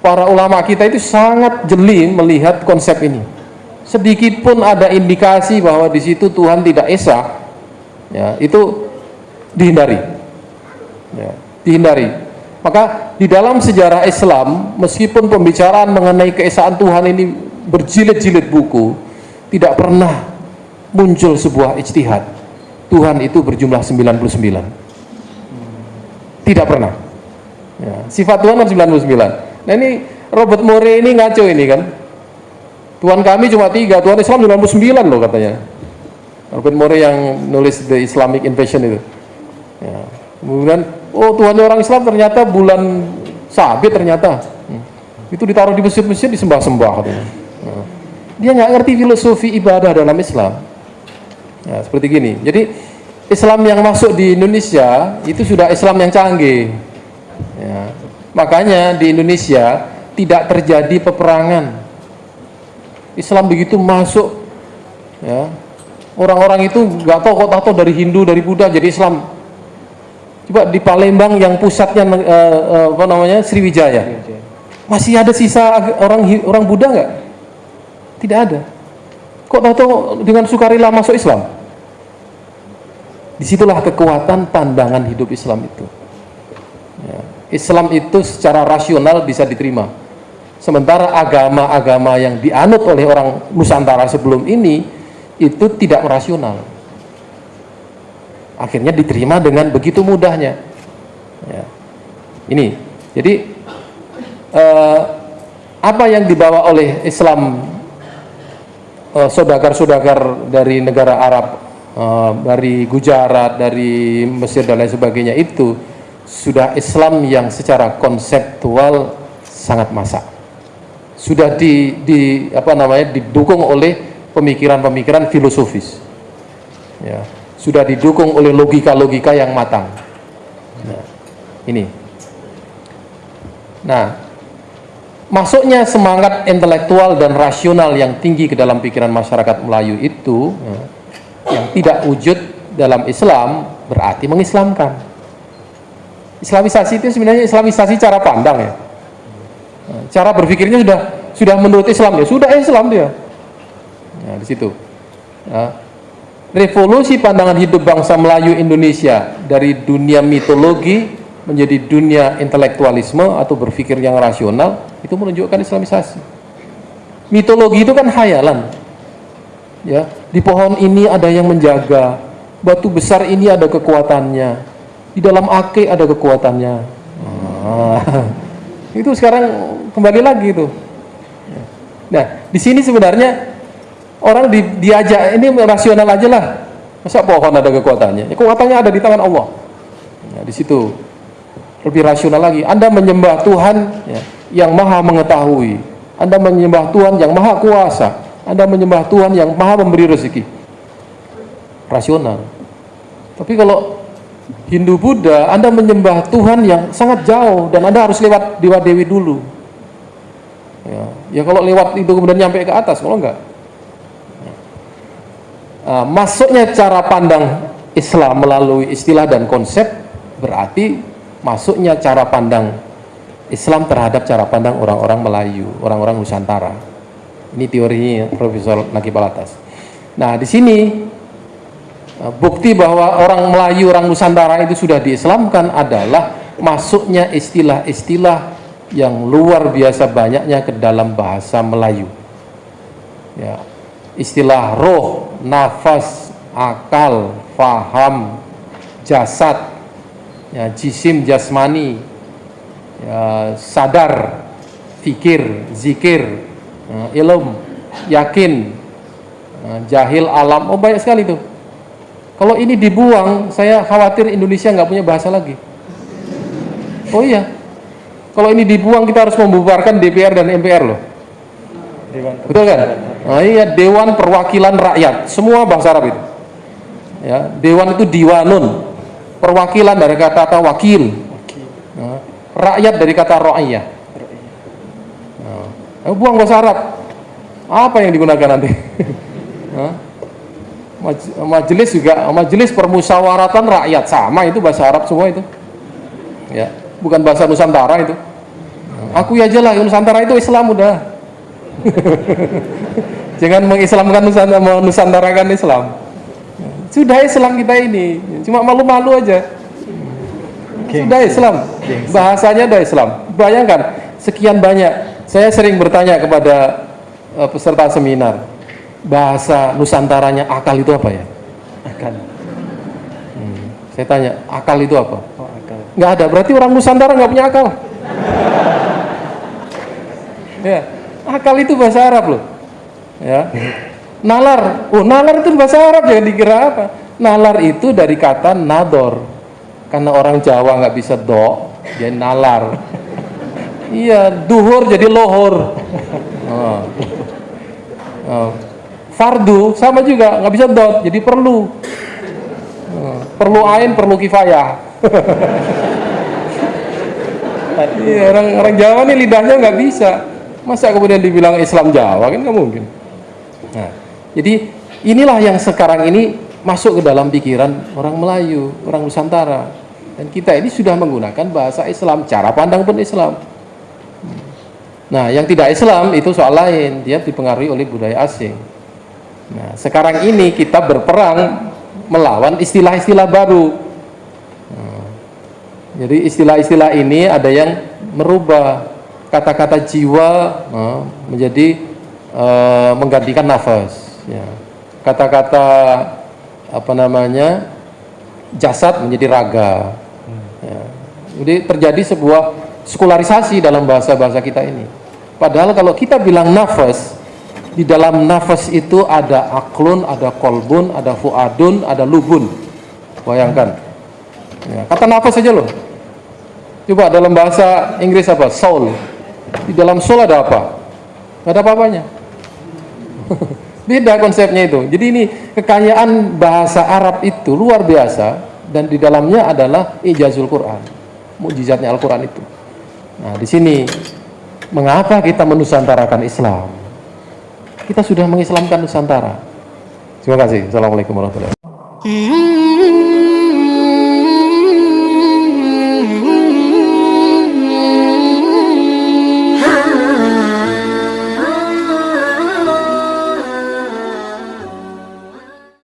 para ulama kita itu sangat jeli melihat konsep ini. Sedikit pun ada indikasi bahwa di situ Tuhan tidak esa, ya, itu dihindari. Ya, dihindari. Maka di dalam sejarah Islam, meskipun pembicaraan mengenai keesaan Tuhan ini berjilid-jilid buku, tidak pernah muncul sebuah ijtihad. Tuhan itu berjumlah 99. Tidak pernah. Ya, sifat Tuhan kan 99. Nah ini Robert More ini ngaco ini kan. Tuhan kami cuma tiga, Tuhan Islam 99 loh katanya. Robert More yang nulis The Islamic Invasion itu. Ya. Kemudian, oh Tuhan orang Islam ternyata bulan sabit ternyata. Hmm. Itu ditaruh di masjid-masjid disembah-sembah katanya. Nah. Dia nggak ngerti filosofi ibadah dalam Islam. Ya, seperti gini. Jadi Islam yang masuk di Indonesia itu sudah Islam yang canggih. Ya, Makanya di Indonesia tidak terjadi peperangan. Islam begitu masuk, ya orang-orang itu nggak tahu kok tahu dari Hindu dari Buddha jadi Islam. Coba di Palembang yang pusatnya uh, uh, apa namanya Sriwijaya, masih ada sisa orang orang Buddha nggak? Tidak ada. Kok tahu dengan sukarela masuk Islam? Di situlah kekuatan pandangan hidup Islam itu. Ya. Islam itu secara rasional bisa diterima. Sementara agama-agama yang dianut oleh orang Nusantara sebelum ini itu tidak rasional. Akhirnya diterima dengan begitu mudahnya. Ya. Ini, jadi eh, apa yang dibawa oleh Islam saudagar-saudagar dari negara Arab, eh, dari Gujarat, dari Mesir dan lain sebagainya itu sudah Islam yang secara konseptual sangat masak. Sudah di, di apa namanya didukung oleh pemikiran-pemikiran filosofis. Ya. Sudah didukung oleh logika-logika yang matang. Nah, ini. Nah masuknya semangat intelektual dan rasional yang tinggi ke dalam pikiran masyarakat Melayu itu ya, yang tidak wujud dalam Islam berarti mengislamkan Islamisasi itu sebenarnya Islamisasi cara pandang ya. Cara berpikirnya sudah sudah menurut Islam ya, sudah Islam dia. Nah, di situ. Nah, revolusi pandangan hidup bangsa Melayu Indonesia dari dunia mitologi menjadi dunia intelektualisme atau berpikir yang rasional itu menunjukkan Islamisasi. Mitologi itu kan hayalan. Ya, di pohon ini ada yang menjaga, batu besar ini ada kekuatannya di dalam ake ada kekuatannya ah. [LAUGHS] itu sekarang kembali lagi itu nah di sini sebenarnya orang di, diajak ini rasional aja lah masa pohon ada kekuatannya ya, kekuatannya ada di tangan Allah nah, di situ lebih rasional lagi. Anda menyembah Tuhan ya, yang maha mengetahui. Anda menyembah Tuhan yang maha kuasa. Anda menyembah Tuhan yang maha memberi rezeki. Rasional. Tapi kalau Hindu Buddha, Anda menyembah Tuhan yang sangat jauh dan Anda harus lewat Dewa Dewi dulu. Ya, ya kalau lewat itu kemudian nyampe ke atas, kalau enggak. Nah, masuknya cara pandang Islam melalui istilah dan konsep berarti masuknya cara pandang Islam terhadap cara pandang orang-orang Melayu, orang-orang Nusantara. Ini teorinya Profesor Naki Palatas. Nah, di sini Nah, bukti bahwa orang Melayu, orang Nusantara itu sudah diislamkan adalah masuknya istilah-istilah yang luar biasa banyaknya ke dalam bahasa Melayu. Ya, istilah roh, nafas, akal, faham, jasad, ya, jisim, jasmani, ya, sadar, fikir, zikir, ya, ilm, yakin, ya, jahil, alam, oh banyak sekali tuh kalau ini dibuang, saya khawatir Indonesia nggak punya bahasa lagi. Oh iya, kalau ini dibuang kita harus membubarkan DPR dan MPR loh. Dewan. Betul kan? Nah, iya Dewan Perwakilan Rakyat, semua bahasa Arab itu. Ya, Dewan itu diwanun, perwakilan dari kata-kata wakil, nah, rakyat dari kata ro'iyah. Nah, buang bahasa Arab, apa yang digunakan nanti? [LAUGHS] Maj- majelis juga majelis permusyawaratan rakyat. Sama itu bahasa Arab semua itu. Ya. Bukan bahasa Nusantara itu. Aku aja lah Nusantara itu Islam udah. [LAUGHS] Jangan mengislamkan Nusantara menusantarakan Islam sudah Islam kita ini. Cuma malu-malu aja. Sudah Islam. bahasanya udah Islam. Bayangkan sekian banyak. Saya sering bertanya kepada eh, peserta seminar bahasa Nusantaranya akal itu apa ya? Akan. Hmm, saya tanya akal itu apa? Oh, akal. nggak ada. Berarti orang Nusantara nggak punya akal. [LAUGHS] Ya. Akal itu bahasa Arab loh. Ya [LAUGHS] nalar oh nalar itu bahasa Arab jangan dikira apa nalar itu dari kata nador karena orang Jawa nggak bisa do jadi nalar [LAUGHS] iya duhur jadi lohor oh. Oh. fardu sama juga nggak bisa dot jadi perlu Oh. perlu ain perlu kifayah [LAUGHS] Iya, orang orang Jawa nih lidahnya nggak bisa. Masa kemudian dibilang Islam Jawa kan nggak mungkin. Nah, jadi inilah yang sekarang ini masuk ke dalam pikiran orang Melayu, orang Nusantara. Dan kita ini sudah menggunakan bahasa Islam, cara pandang pun Islam. Nah, yang tidak Islam itu soal lain, dia dipengaruhi oleh budaya asing. Nah, sekarang ini kita berperang melawan istilah-istilah baru. Jadi istilah-istilah ini ada yang merubah kata-kata jiwa eh, menjadi eh, menggantikan nafas. Ya. Kata-kata apa namanya jasad menjadi raga. Ya. Jadi terjadi sebuah sekularisasi dalam bahasa-bahasa kita ini. Padahal kalau kita bilang nafas, di dalam nafas itu ada aklun, ada kolbun, ada fuadun, ada lubun. Bayangkan. Ya, kata nafas saja loh. Coba dalam bahasa Inggris apa? Soul. Di dalam soul ada apa? Gak ada apa-apanya. [LAUGHS] Beda konsepnya itu. Jadi ini kekayaan bahasa Arab itu luar biasa dan di dalamnya adalah ijazul Quran. Mujizatnya Al-Quran itu. Nah, di sini mengapa kita menusantarakan Islam? Kita sudah mengislamkan Nusantara. Terima kasih. Assalamualaikum warahmatullahi wabarakatuh.